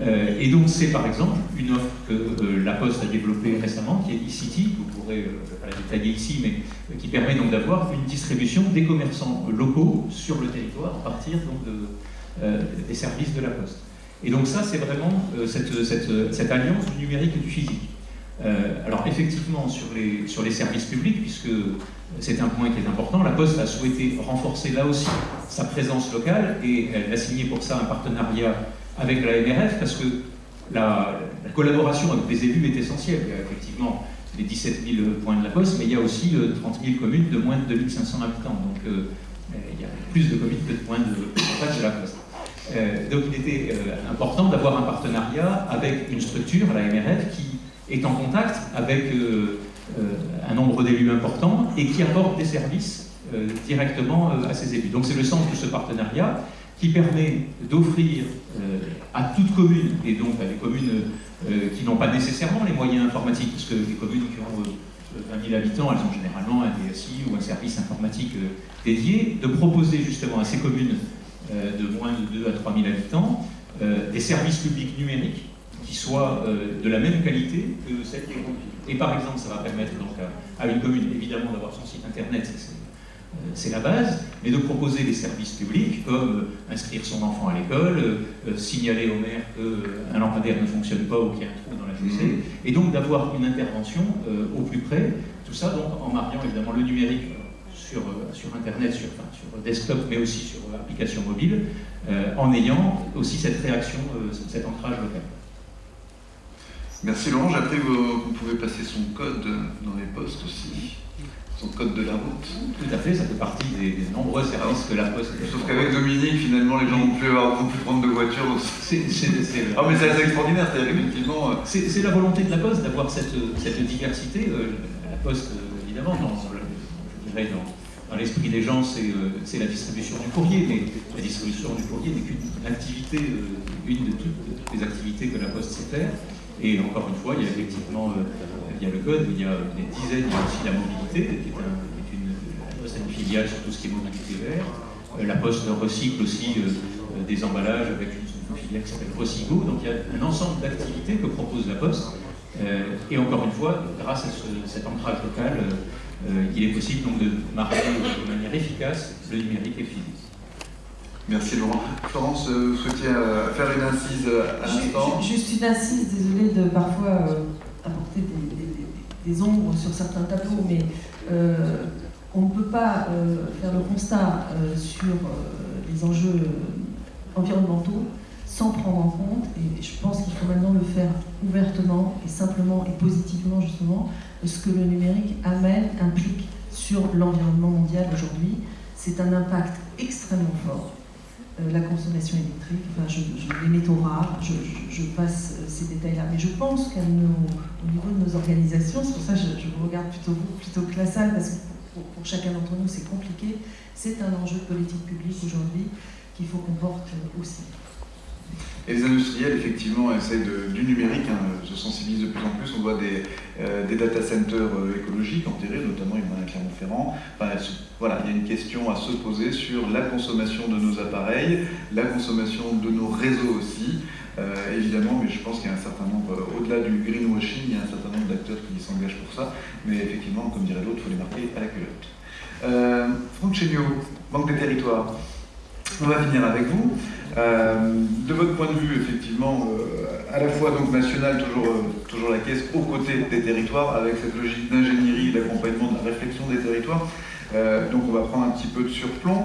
Euh, et donc c'est par exemple une offre que euh, la Poste a développée récemment, qui est e-City, vous pourrez, euh, pas la détailler ici, mais qui permet donc d'avoir une distribution des commerçants locaux sur le territoire à partir donc, de, des services de la Poste. Et donc ça, c'est vraiment cette, alliance du numérique et du physique. alors effectivement, sur les services publics, puisque c'est un point qui est important, la Poste a souhaité renforcer là aussi sa présence locale et elle a signé pour ça un partenariat avec la MRF parce que la, collaboration avec les élus est essentielle. Il y a effectivement les 17 000 points de la Poste, mais il y a aussi 30 euh, 000 communes de moins de 2500 habitants. Donc euh, il y a plus de communes que de points de, de la Poste. Euh, donc il était important d'avoir un partenariat avec une structure, la MRF, qui est en contact avec un nombre d'élus importants et qui apporte des services directement à ces élus. Donc c'est le sens de ce partenariat qui permet d'offrir euh, à toute commune, et donc à des communes euh, qui n'ont pas nécessairement les moyens informatiques, parce que les communes qui ont 20 euh, 000 habitants, elles ont généralement un DSI ou un service informatique dédié, de proposer justement à ces communes de moins de 2 à 3 000 habitants des services publics numériques qui soient de la même qualité que celles grandes villes. Et par exemple, ça va permettre donc à, une commune évidemment d'avoir son site internet, c'est la base, mais de proposer des services publics comme euh, inscrire son enfant à l'école, euh, signaler au maire qu'un lampadaire ne fonctionne pas ou qu'il y a un trou dans la chaussée, mhm. et donc d'avoir une intervention au plus près, tout ça donc en mariant évidemment le numérique sur, sur Internet, sur, sur, desktop, mais aussi sur application mobile, en ayant aussi cette réaction, cet ancrage local. Merci Laurent, appris que vous pouvez passer son code dans les postes aussi code de la route. Tout à fait, ça fait partie des, nombreux services que la Poste. Sauf qu'avec Dominique, finalement, les gens vont plus, avoir, plus prendre de voiture. C'est, ah, mais c'est assez extraordinaire, c'est-à-dire effectivement. Euh, c'est, la volonté de la Poste d'avoir cette, cette, diversité. Euh, la Poste, euh, évidemment, dans, je dirais dans, l'esprit des gens, c'est, la distribution du courrier, mais la distribution du courrier n'est qu'une activité, une de toutes les activités que la Poste sait faire. Et encore une fois, il y a effectivement il y a le code, il y a des dizaines, il y a aussi la mobilité, qui est, Poste une filiale sur tout ce qui est mobilité vert. Euh, la Poste recycle aussi euh, euh, des emballages avec une, filiale qui s'appelle Recygo. Donc il y a un ensemble d'activités que propose la Poste. et encore une fois, grâce à cet ancrage local, il est possible donc de marier de manière efficace le numérique et le physique. Merci Laurent. Florence, vous souhaitiez faire une incise à l'instant Juste une incise, désolé de parfois des ombres sur certains tableaux, mais euh, on ne peut pas euh, faire le constat euh, sur les enjeux environnementaux sans prendre en compte, et je pense qu'il faut maintenant le faire ouvertement et simplement et positivement justement, ce que le numérique amène, implique sur l'environnement mondial aujourd'hui. C'est un impact extrêmement fort la consommation électrique, enfin, je, les métaux rares, je, passe euh, ces détails-là. Mais je pense qu'au niveau de nos organisations, c'est pour ça que je, vous regarde plutôt vous, plutôt que la salle, parce que pour, pour chacun d'entre nous c'est compliqué, c'est un enjeu de politique publique aujourd'hui qu'il faut qu'on porte aussi. Et les industriels, effectivement, essayent du numérique, hein, se sensibilisent de plus en plus. On voit des, euh, data centers euh, écologiques enterrés, notamment il y en a à Clermont-Ferrand. voilà, il y a une question à se poser sur la consommation de nos appareils, la consommation de nos réseaux aussi. Euh, évidemment, mais je pense qu'il y a un certain nombre, au-delà du greenwashing, il y a un certain nombre d'acteurs qui s'engagent pour ça. Mais effectivement, comme dirait l'autre, il faut les marquer à la culotte. Euh, Franck manque des territoires. On va finir avec vous. Euh, de votre point de vue, effectivement, euh, à la fois donc national, toujours, euh, toujours la caisse, aux côtés des territoires, avec cette logique d'ingénierie d'accompagnement de la réflexion des territoires. donc on va prendre un petit peu de surplomb.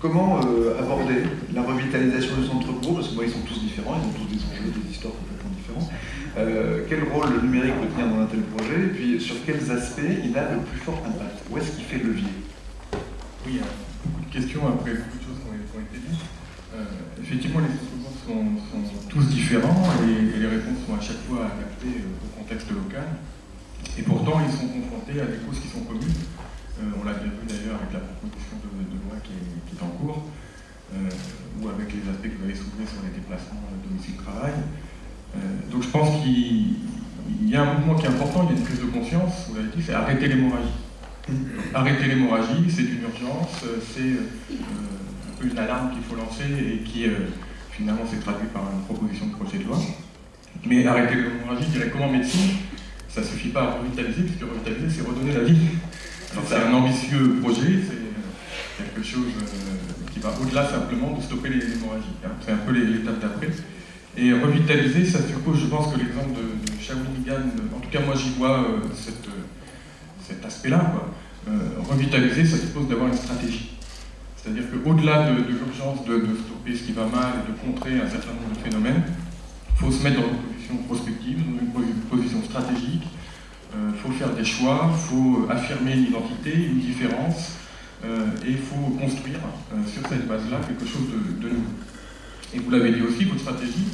comment aborder la revitalisation des centres bourgs Parce que moi, ils sont tous différents, ils ont tous des enjeux, des histoires complètement différentes. quel rôle le numérique peut tenir dans un tel projet? Et puis sur quels aspects il a le plus fort impact? Où est-ce qu'il fait levier? Oui, une question après Euh, effectivement, les instruments sont, tous différents et, les réponses sont à chaque fois adaptées euh, au contexte local. Et pourtant, ils sont confrontés à des causes qui sont communes. Euh, on l'a bien vu d'ailleurs avec la proposition de, loi qui est, en cours, ou avec les aspects que vous avez soulevés sur les déplacements domicile-travail. donc je pense qu'il y a un mouvement qui est important, il y a une prise de conscience, vous l'avez dit, c'est arrêter l'hémorragie. Arrêter l'hémorragie, c'est une urgence, c'est une alarme qu'il faut lancer et qui finalement s'est traduit par une proposition de projet de loi. Mais arrêter l'hémorragie, je dirais comment médecine, ça ne suffit pas à revitaliser, puisque revitaliser, c'est redonner la vie. C'est un ambitieux projet, c'est quelque chose euh, qui va au-delà simplement de stopper les hémorragies. Hein. C'est un peu l'étape d'après. Et revitaliser, ça suppose, je pense que l'exemple de, Shawinigan, en tout cas moi j'y vois euh, cet aspect-là. revitaliser, ça suppose d'avoir une stratégie. C'est-à-dire qu'au-delà de, l'urgence de, de, stopper ce qui va mal et de contrer un certain nombre de phénomènes, il faut se mettre dans une position prospective, dans une position stratégique, il euh, faut faire des choix, il faut affirmer une identité, une différence, euh, et il faut construire euh, sur cette base-là quelque chose de, nouveau. Et vous l'avez dit aussi, votre stratégie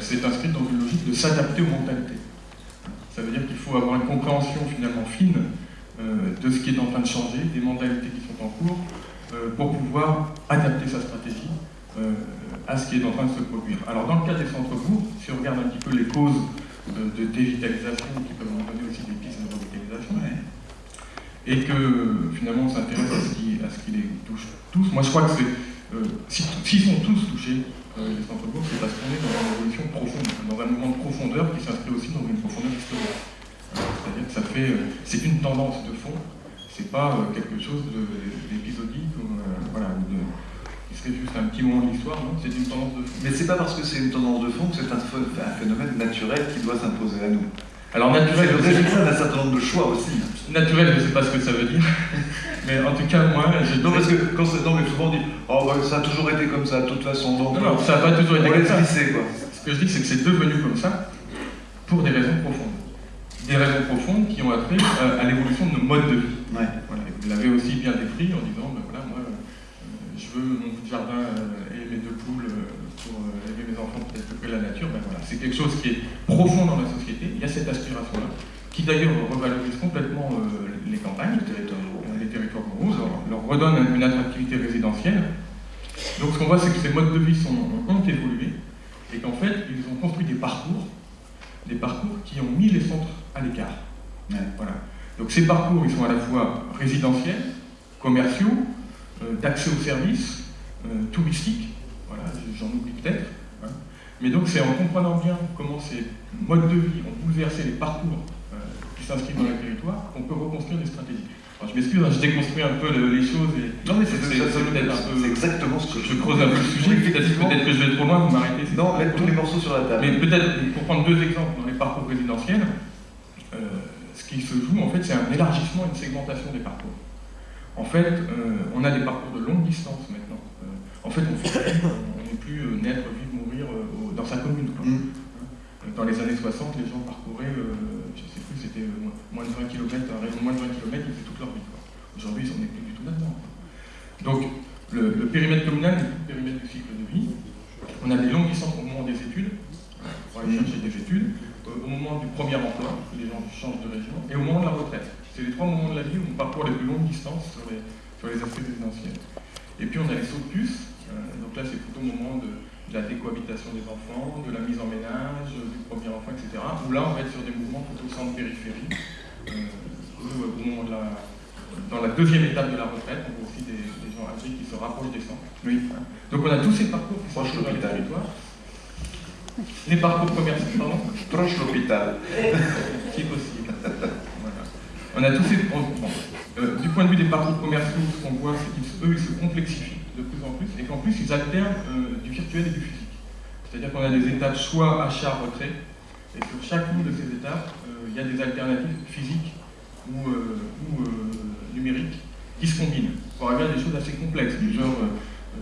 s'est inscrite dans une logique de s'adapter aux mentalités. Ça veut dire qu'il faut avoir une compréhension finalement fine de ce qui est en train de changer, des mentalités qui sont en cours, pour pouvoir adapter sa stratégie à ce qui est en train de se produire. Alors dans le cas des centres-bourgs, si on regarde un petit peu les causes de, dévitalisation qui peuvent donner aussi des pistes de revitalisation. Et que finalement on s'intéresse à ce qui, les touche tous. Moi je crois que c'est. Euh, s'ils sont tous touchés, euh, les centres-bourgs, c'est parce qu'on est dans une évolution profonde, dans un mouvement de profondeur qui s'inscrit aussi dans une profondeur historique. C'est-à-dire que ça fait. Euh, c'est une tendance de fond, c'est pas quelque chose d'épisodique ou voilà, de, c'est juste un petit moment de l'histoire, non? C'est une tendance de fond. Mais c'est pas parce que c'est une tendance de fond que c'est un, phénomène naturel qui doit s'imposer à nous. Alors naturel, c'est le résultat d'un certain nombre de choix aussi. Naturel, je ne sais pas ce que ça veut dire. mais en tout cas, moi, je. Non, parce que quand non, mais souvent on dit, oh, ça a toujours été comme ça, de toute façon. Donc, non, non, ça n'a pas toujours été comme ça. quoi. Ce que je dis, c'est que c'est devenu comme ça pour des raisons profondes. Des raisons profondes qui ont attrait euh, à l'évolution de nos modes de vie. Ouais. Voilà. Vous l'avez aussi bien décrit en disant, ben voilà, moi, je veux mon jardin euh, et mes deux poules euh, pour euh, aider mes enfants peut-être de la nature, ben voilà, c'est quelque chose qui est profond dans la société. Il y a cette aspiration-là, qui d'ailleurs revalorise complètement les campagnes, les territoires, les territoires ruraux, leur, redonne une attractivité résidentielle. Donc ce qu'on voit, c'est que ces modes de vie sont, ont évolué et qu'en fait, ils ont construit des parcours, des parcours qui ont mis les centres à l'écart. Donc ces parcours, ils sont à la fois résidentiels, commerciaux, euh, d'accès aux services euh, touristiques, voilà, j'en oublie peut-être. Hein. Mais donc c'est en comprenant bien comment ces modes de vie ont bouleversé les parcours euh, qui s'inscrivent dans le territoire qu'on peut reconstruire des stratégies. Je m'excuse, hein, je déconstruis un peu les choses et non mais c'est exactement ce que je, creuse un peu le sujet. Peut-être que je vais trop loin, vous m'arrêtez. Non, mettre tous les morceaux sur la table. Mais peut-être pour prendre deux exemples dans les parcours résidentiels, ce qui se joue en fait, c'est un élargissement, une segmentation des parcours. En fait, euh, on a des parcours de longue distance maintenant. Euh, en fait, on n'est plus euh, naître, vivre, mourir dans sa commune. Mm. Dans les années 60, les gens parcouraient, je ne sais plus, c'était moins de 20 km, un rayon de moins de 20 km, ils faisaient toute leur vie. Aujourd'hui, on n'est plus du tout là-dedans. Donc, le, périmètre communal le périmètre du cycle de vie. On a des longues distances au moment des études, pour aller chercher des études, au moment du premier emploi, les gens changent de région, et au moment de la retraite. C'est les trois moments de la vie où on parcourt les plus longues distances sur les, sur les aspects résidentiels. Et puis on a les sauts de puce, euh, donc là c'est plutôt au moment de, la décohabitation des enfants, de la mise en ménage, du premier enfant, etc. Où là on va être sur des mouvements plutôt centre-périphérie, euh, de la, dans la deuxième étape de la retraite, on voit aussi des, gens âgés qui se rapprochent des centres. Oui. Donc on a tous ces parcours qui sont sur le territoire. Les parcours commerciaux, pardon Proche l'hôpital. si possible. On a tous ces... Euh, du point de vue des parcours commerciaux, ce qu'on voit, c'est qu'eux, ils se complexifient de plus en plus, et qu'en plus, ils alternent euh, du virtuel et du physique. C'est-à-dire qu'on a des étapes soit achat-retrait, et sur chacune de ces étapes, euh, il y a des alternatives physiques ou, numériques qui se combinent pour arriver à des choses assez complexes, du genre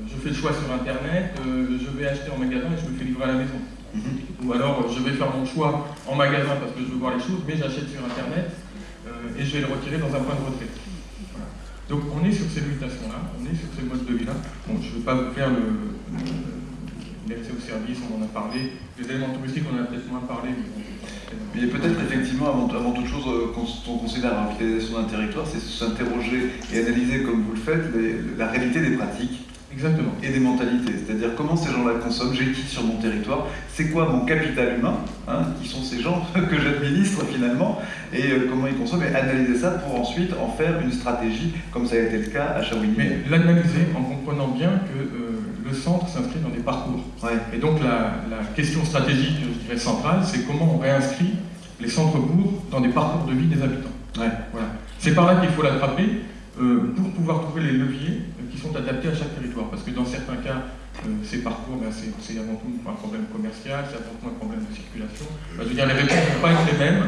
je fais le choix sur Internet, je vais acheter en magasin et je me fais livrer à la maison. Mm-hmm. Ou alors je vais faire mon choix en magasin parce que je veux voir les choses, mais j'achète sur Internet euh, et je vais le retirer dans un point de retrait. Donc on est sur ces mutations-là, on est sur ces modes de vie-là. Bon, je ne vais pas vous faire l'accès au service, on en a parlé. Les éléments touristiques, on en a peut-être moins parlé. Mais, peut-être effectivement, avant, toute chose, euh, quand on considère la d'un territoire, c'est s'interroger et analyser, comme vous le faites, la réalité des pratiques Exactement. Et des mentalités, c'est-à-dire comment ces gens-là consomment, j'ai qui sur mon territoire, c'est quoi mon capital humain, hein, qui sont ces gens que j'administre finalement, et euh, comment ils consomment, et analyser ça pour ensuite en faire une stratégie, comme ça a été le cas à Shawinigan. Mais l'analyser en comprenant bien que euh, le centre s'inscrit dans des parcours. Ouais. Et donc la, la question stratégique, je dirais centrale, c'est comment on réinscrit les centres-bourgs dans des parcours de vie des habitants. Ouais. Voilà. C'est par là qu'il faut l'attraper euh, pour pouvoir trouver les leviers qui sont adaptés à chaque territoire. Parce que dans certains cas, euh, ces parcours, ben, c'est avant tout un problème commercial, c'est avant tout un problème de circulation. Je veux dire, les réponses ne vont pas être les mêmes.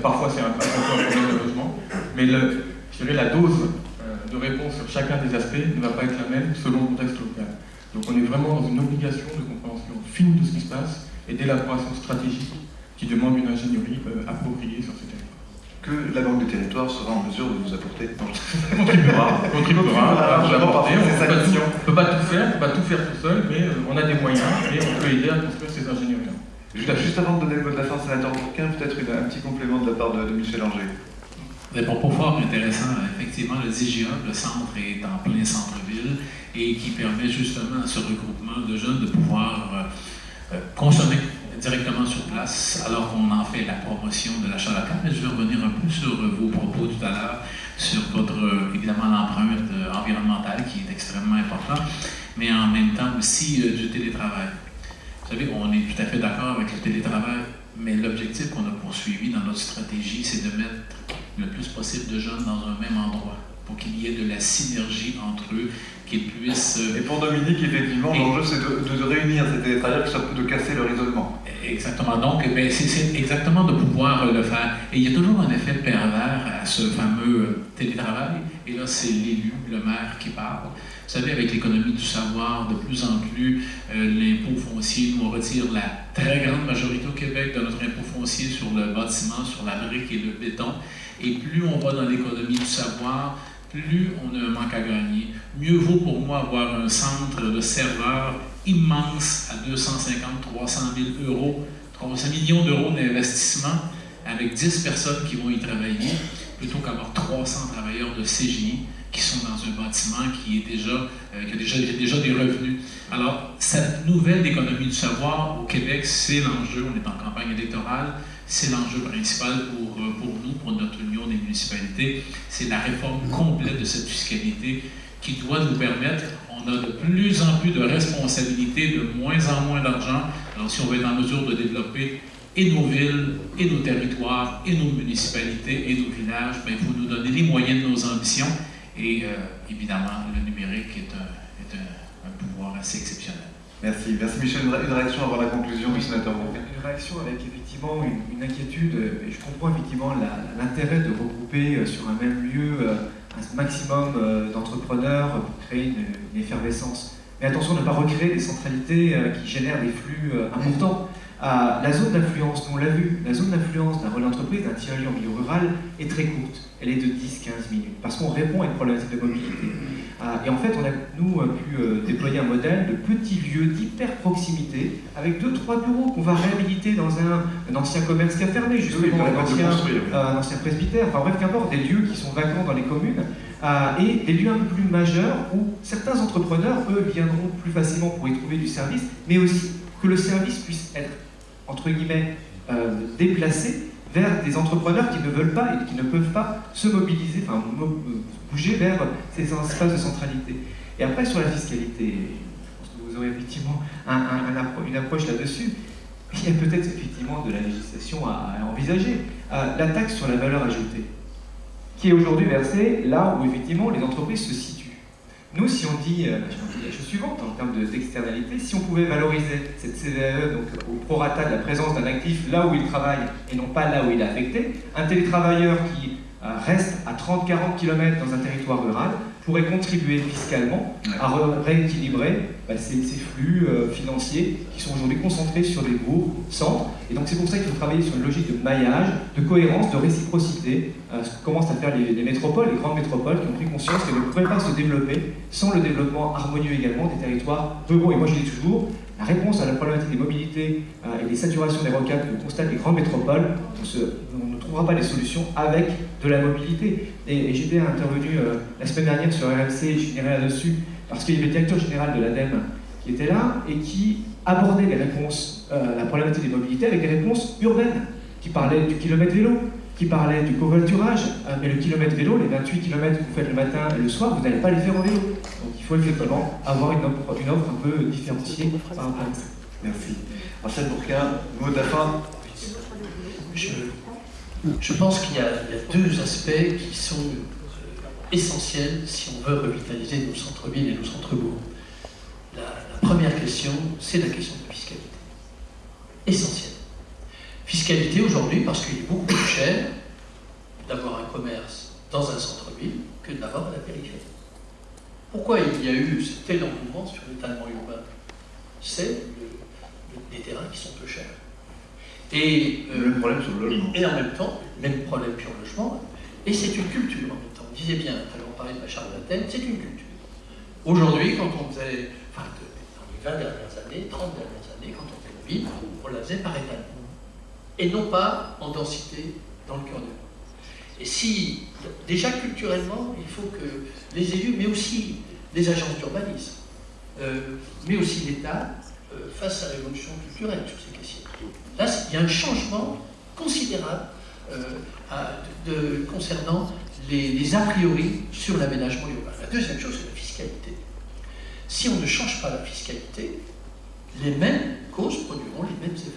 Parfois, c'est un, un, problème de logement. Mais je dirais, la dose euh, de réponse sur chacun des aspects ne va pas être la même selon le contexte local. Donc on est vraiment dans une obligation de compréhension fine de ce qui se passe et d'élaboration stratégique qui demande une ingénierie euh, appropriée sur ces territoires. Que la Banque du Territoire sera en mesure de vous apporter. Non, je- contribuera, contribuera, on ne peut pas tout faire, on peut pas tout faire tout seul, mais euh, on a des moyens et on peut aider à construire ces ingénieries. Juste, juste avant de donner le mot de la fin, sénateur Bourquin, peut-être un petit complément de la part de, de Michel Anger. Des propos fort intéressants. Effectivement, le DGA, le centre est en plein centre-ville et qui permet justement à ce regroupement de jeunes de pouvoir euh, euh, consommer directement sur place, alors qu'on en fait la promotion de l'achat local. Mais je vais revenir un peu sur vos propos tout à l'heure, sur votre, évidemment, l'empreinte euh, environnementale qui est extrêmement importante, mais en même temps aussi euh, du télétravail. Vous savez, on est tout à fait d'accord avec le télétravail, mais l'objectif qu'on a poursuivi dans notre stratégie, c'est de mettre le plus possible de jeunes dans un même endroit pour qu'il y ait de la synergie entre eux, puissent... euh, Et pour Dominique, effectivement, l'enjeu c'est de, de- réunir ces télétravailleurs, ça peut de casser leur isolement. Exactement. Donc, ben, c'est- exactement de pouvoir le faire. Et il y a toujours un effet pervers à ce fameux euh, télétravail. Et là, c'est l'élu, le maire qui parle. Vous savez, avec l'économie du savoir, de plus en plus, euh, l'impôt foncier, nous, on retire la très grande majorité au Québec de notre impôt foncier sur le bâtiment, sur la brique et le béton. Et plus on va dans l'économie du savoir, plus on a un manque à gagner. Mieux vaut pour moi avoir un centre de serveurs immense à 250, 300 000 euros, 300 millions d'euros d'investissement avec 10 personnes qui vont y travailler, plutôt qu'avoir 300 travailleurs de CGI qui sont dans un bâtiment qui, est déjà, euh, qui a déjà, déjà des revenus. Alors, cette nouvelle économie du savoir au Québec, c'est l'enjeu. On est en campagne électorale. C'est l'enjeu principal pour, euh, pour nous, pour notre union des municipalités. C'est la réforme complète de cette fiscalité qui doit nous permettre, on a de plus en plus de responsabilités, de moins en moins d'argent. Alors si on veut être en mesure de développer et nos villes, et nos territoires, et nos municipalités, et nos villages, ben, il faut nous donner les moyens de nos ambitions. Et euh, évidemment, le numérique est un, est un- un pouvoir assez exceptionnel. Merci. Merci Michel. Une, ré- une réaction avant la conclusion du sénateur. Une réaction avec effectivement une, inquiétude, et je comprends effectivement l'intérêt de regrouper euh, sur un même lieu euh, un maximum euh, d'entrepreneurs pour créer une, une effervescence. Mais attention de ne pas recréer des centralités qui génèrent des flux importants. Ah, la zone d'influence, nous on l'a vu, la zone d'influence d'un relais d'entreprise, d'un tiers-lieu en milieu rural, est très courte. Elle est de 10-15 minutes, parce qu'on répond à une problématique de mobilité. Ah, et en fait, on a, nous, euh, pu euh, déployer un modèle de petits lieux d'hyper-proximité, avec deux, trois bureaux qu'on va réhabiliter dans un, un ancien commerce qui a fermé, Oui, justement, permettre un, de ancien, oui. euh, un ancien presbytère, enfin bref, qu'importe, des lieux qui sont vacants dans les communes, ah, et des lieux un peu plus majeurs où certains entrepreneurs, eux, viendront plus facilement pour y trouver du service, mais aussi que le service puisse être, entre guillemets, euh, déplacé vers des entrepreneurs qui ne veulent pas et qui ne peuvent pas se mobiliser, enfin bouger vers ces espaces de centralité. Et après, sur la fiscalité, je pense que vous aurez effectivement une approche là-dessus. Il y a peut-être effectivement de la législation à, à envisager. Euh, la taxe sur la valeur ajoutée, qui est aujourd'hui versée là où effectivement les entreprises se situent. Nous, si on dit, euh, la chose suivante en termes de- d'externalité, si on pouvait valoriser cette CVAE donc, au prorata de la présence d'un actif là où il travaille et non pas là où il est affecté, un télétravailleur qui euh, reste à 30-40 km dans un territoire rural pourrait contribuer fiscalement à re- rééquilibrer bah, ces, ces flux euh, financiers qui sont aujourd'hui concentrés sur des bourgs, centres. Et donc c'est pour ça qu'il faut travailler sur une logique de maillage, de cohérence, de réciprocité, euh, ce que commencent à faire les, les métropoles, les grandes métropoles qui ont pris conscience qu'elles ne pourraient pas se développer sans le développement harmonieux également des territoires ruraux. Et moi je dis toujours, la réponse à la problématique des mobilités euh, et des saturations des rocades que constatent les grandes métropoles, on, se- on trouvera pas les solutions avec de la mobilité. Et, et j'étais intervenu euh, la semaine dernière sur RMC, je là-dessus, parce qu'il y avait le directeur général de l'ADEME qui était là et qui abordait les réponses, euh, la problématique des mobilités avec des réponses urbaines, qui parlaient du kilomètre vélo, qui parlaient du covoiturage, euh, mais le kilomètre vélo, les 28 km que vous faites le matin et le soir, vous n'allez pas les faire en vélo. Donc il faut effectivement avoir une offre, une offre un peu différenciée par rapport à ça. Merci. Marcel Bourquin, mot de la fin Je, je pense qu'il y, a deux aspects qui sont euh, essentiels si on veut revitaliser nos centres-villes et nos centres-bourgs. La, première question, c'est la question de la fiscalité. Essentielle. Fiscalité aujourd'hui parce qu'il est beaucoup plus cher d'avoir un commerce dans un centre-ville que d'avoir à la périphérie. Pourquoi il y a eu ce tel engouement sur l'étalement urbain? C'est le- le- les terrains qui sont peu chers. Et, Le même problème sur le logement. et en même temps, même problème sur le logement, et c'est une culture en même temps. On disait bien, tout à l'heure on parlait de la charte d'Athènes, c'est une culture. Aujourd'hui, quand on faisait, enfin, dans les 20 dernières années, 30 dernières années, quand on faisait une ville, on la faisait par étalement. Et non pas en densité dans le cœur de. Et si, déjà culturellement, il faut que les élus, mais aussi les agences d'urbanisme, euh, mais aussi l'État, euh, fassent sa révolution culturelle sur ces questions. Là, il y a un changement considérable euh, à- de- concernant les, les a priori sur l'aménagement urbain. La deuxième chose, c'est la fiscalité. Si on ne change pas la fiscalité, les mêmes causes produiront les mêmes effets.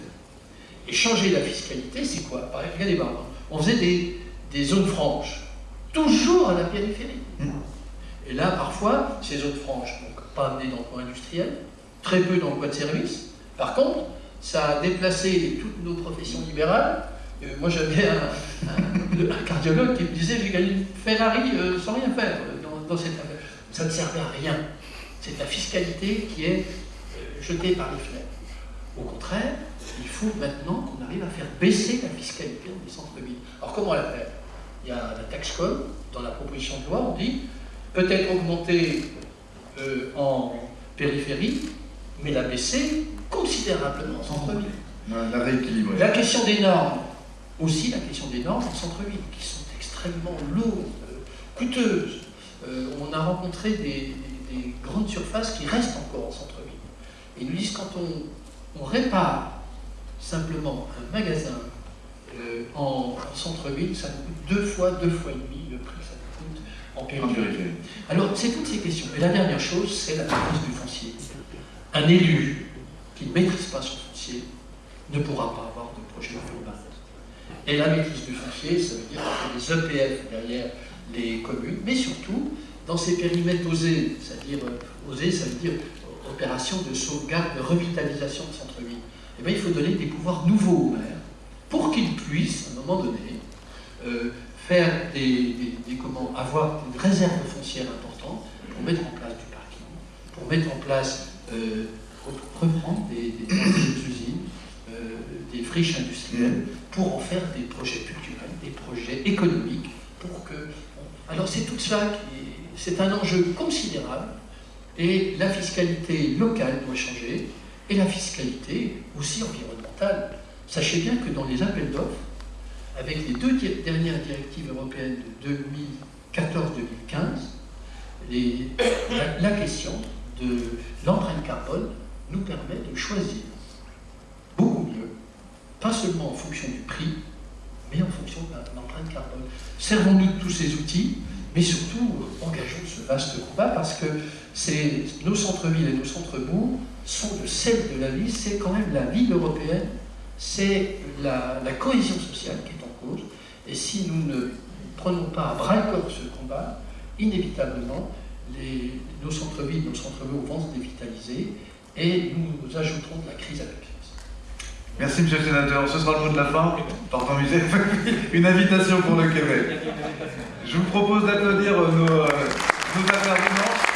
Et changer la fiscalité, c'est quoi? Par exemple, regardez, on faisait des, des zones franches, toujours à la périphérie. Mm. Et là, parfois, ces zones franches, donc pas amenées d'emploi industriel, très peu d'emplois de service. Par contre, ça a déplacé toutes nos professions libérales. Euh, moi, j'avais un, cardiologue qui me disait j'ai gagné une Ferrari euh, sans rien faire euh, dans, dans cette affaire. Ça ne servait à rien. C'est la fiscalité qui est jetée par les fenêtres. Au contraire, il faut maintenant qu'on arrive à faire baisser la fiscalité dans les centres-villes. Alors comment la faire? Il y a la taxe com, dans la proposition de loi, on dit peut-être augmenter en périphérie, mais la baisser considérablement en centre-ville. La rééquilibrer. La question des normes, aussi la question des normes en centre-ville, qui sont extrêmement lourdes, euh, coûteuses. Euh, on a rencontré des, des- des grandes surfaces qui restent encore en centre-ville. Et ils nous disent quand on, on répare simplement un magasin euh, en, en centre-ville, ça nous coûte deux fois, deux fois et demi le prix que ça nous coûte en périphérie. Alors, c'est toutes ces questions. Et la dernière chose, c'est la maîtrise du foncier. Un élu qui ne maîtrise pas son foncier ne pourra pas avoir de projet urbain. Et la maîtrise du foncier, ça veut dire des EPF derrière les communes, mais surtout dans ces périmètres osés, c'est-à-dire euh, osés, ça veut dire euh, opération de sauvegarde, de revitalisation de centre-ville. Eh bien, il faut donner des pouvoirs nouveaux au maire pour qu'il puisse, à un moment donné, euh, faire des, avoir une réserve foncière importante pour mettre en place du parking, pour mettre en place, euh, re- reprendre des, usines, euh, des friches industrielles, pour en faire des projets culturels, des projets économiques, pour que... Alors c'est tout ça qui... C'est un enjeu considérable, et la fiscalité locale doit changer, et la fiscalité aussi environnementale. Sachez bien que dans les appels d'offres, avec les deux dernières directives européennes de 2014-2015, les- la, la question de l'empreinte carbone nous permet de choisir beaucoup mieux, pas seulement en fonction du prix, mais en fonction de de l'empreinte carbone. Servons-nous de tous ces outils, mais surtout euh, engageons ce vaste combat parce que nos centres-villes et nos centres-bourgs sont le sel de la vie, c'est quand même la ville européenne, c'est la, la cohésion sociale qui est en cause. Et si nous ne prenons pas à bras-le-corps ce combat, inévitablement, les- nos centres-villes, nos centres-bourgs vont se dévitaliser et nous ajouterons de la crise à la crise. Merci, monsieur le sénateur. Ce sera le mot de la fin. Pardon. Une invitation pour le Québec. Je vous propose d'applaudir nos, euh, nos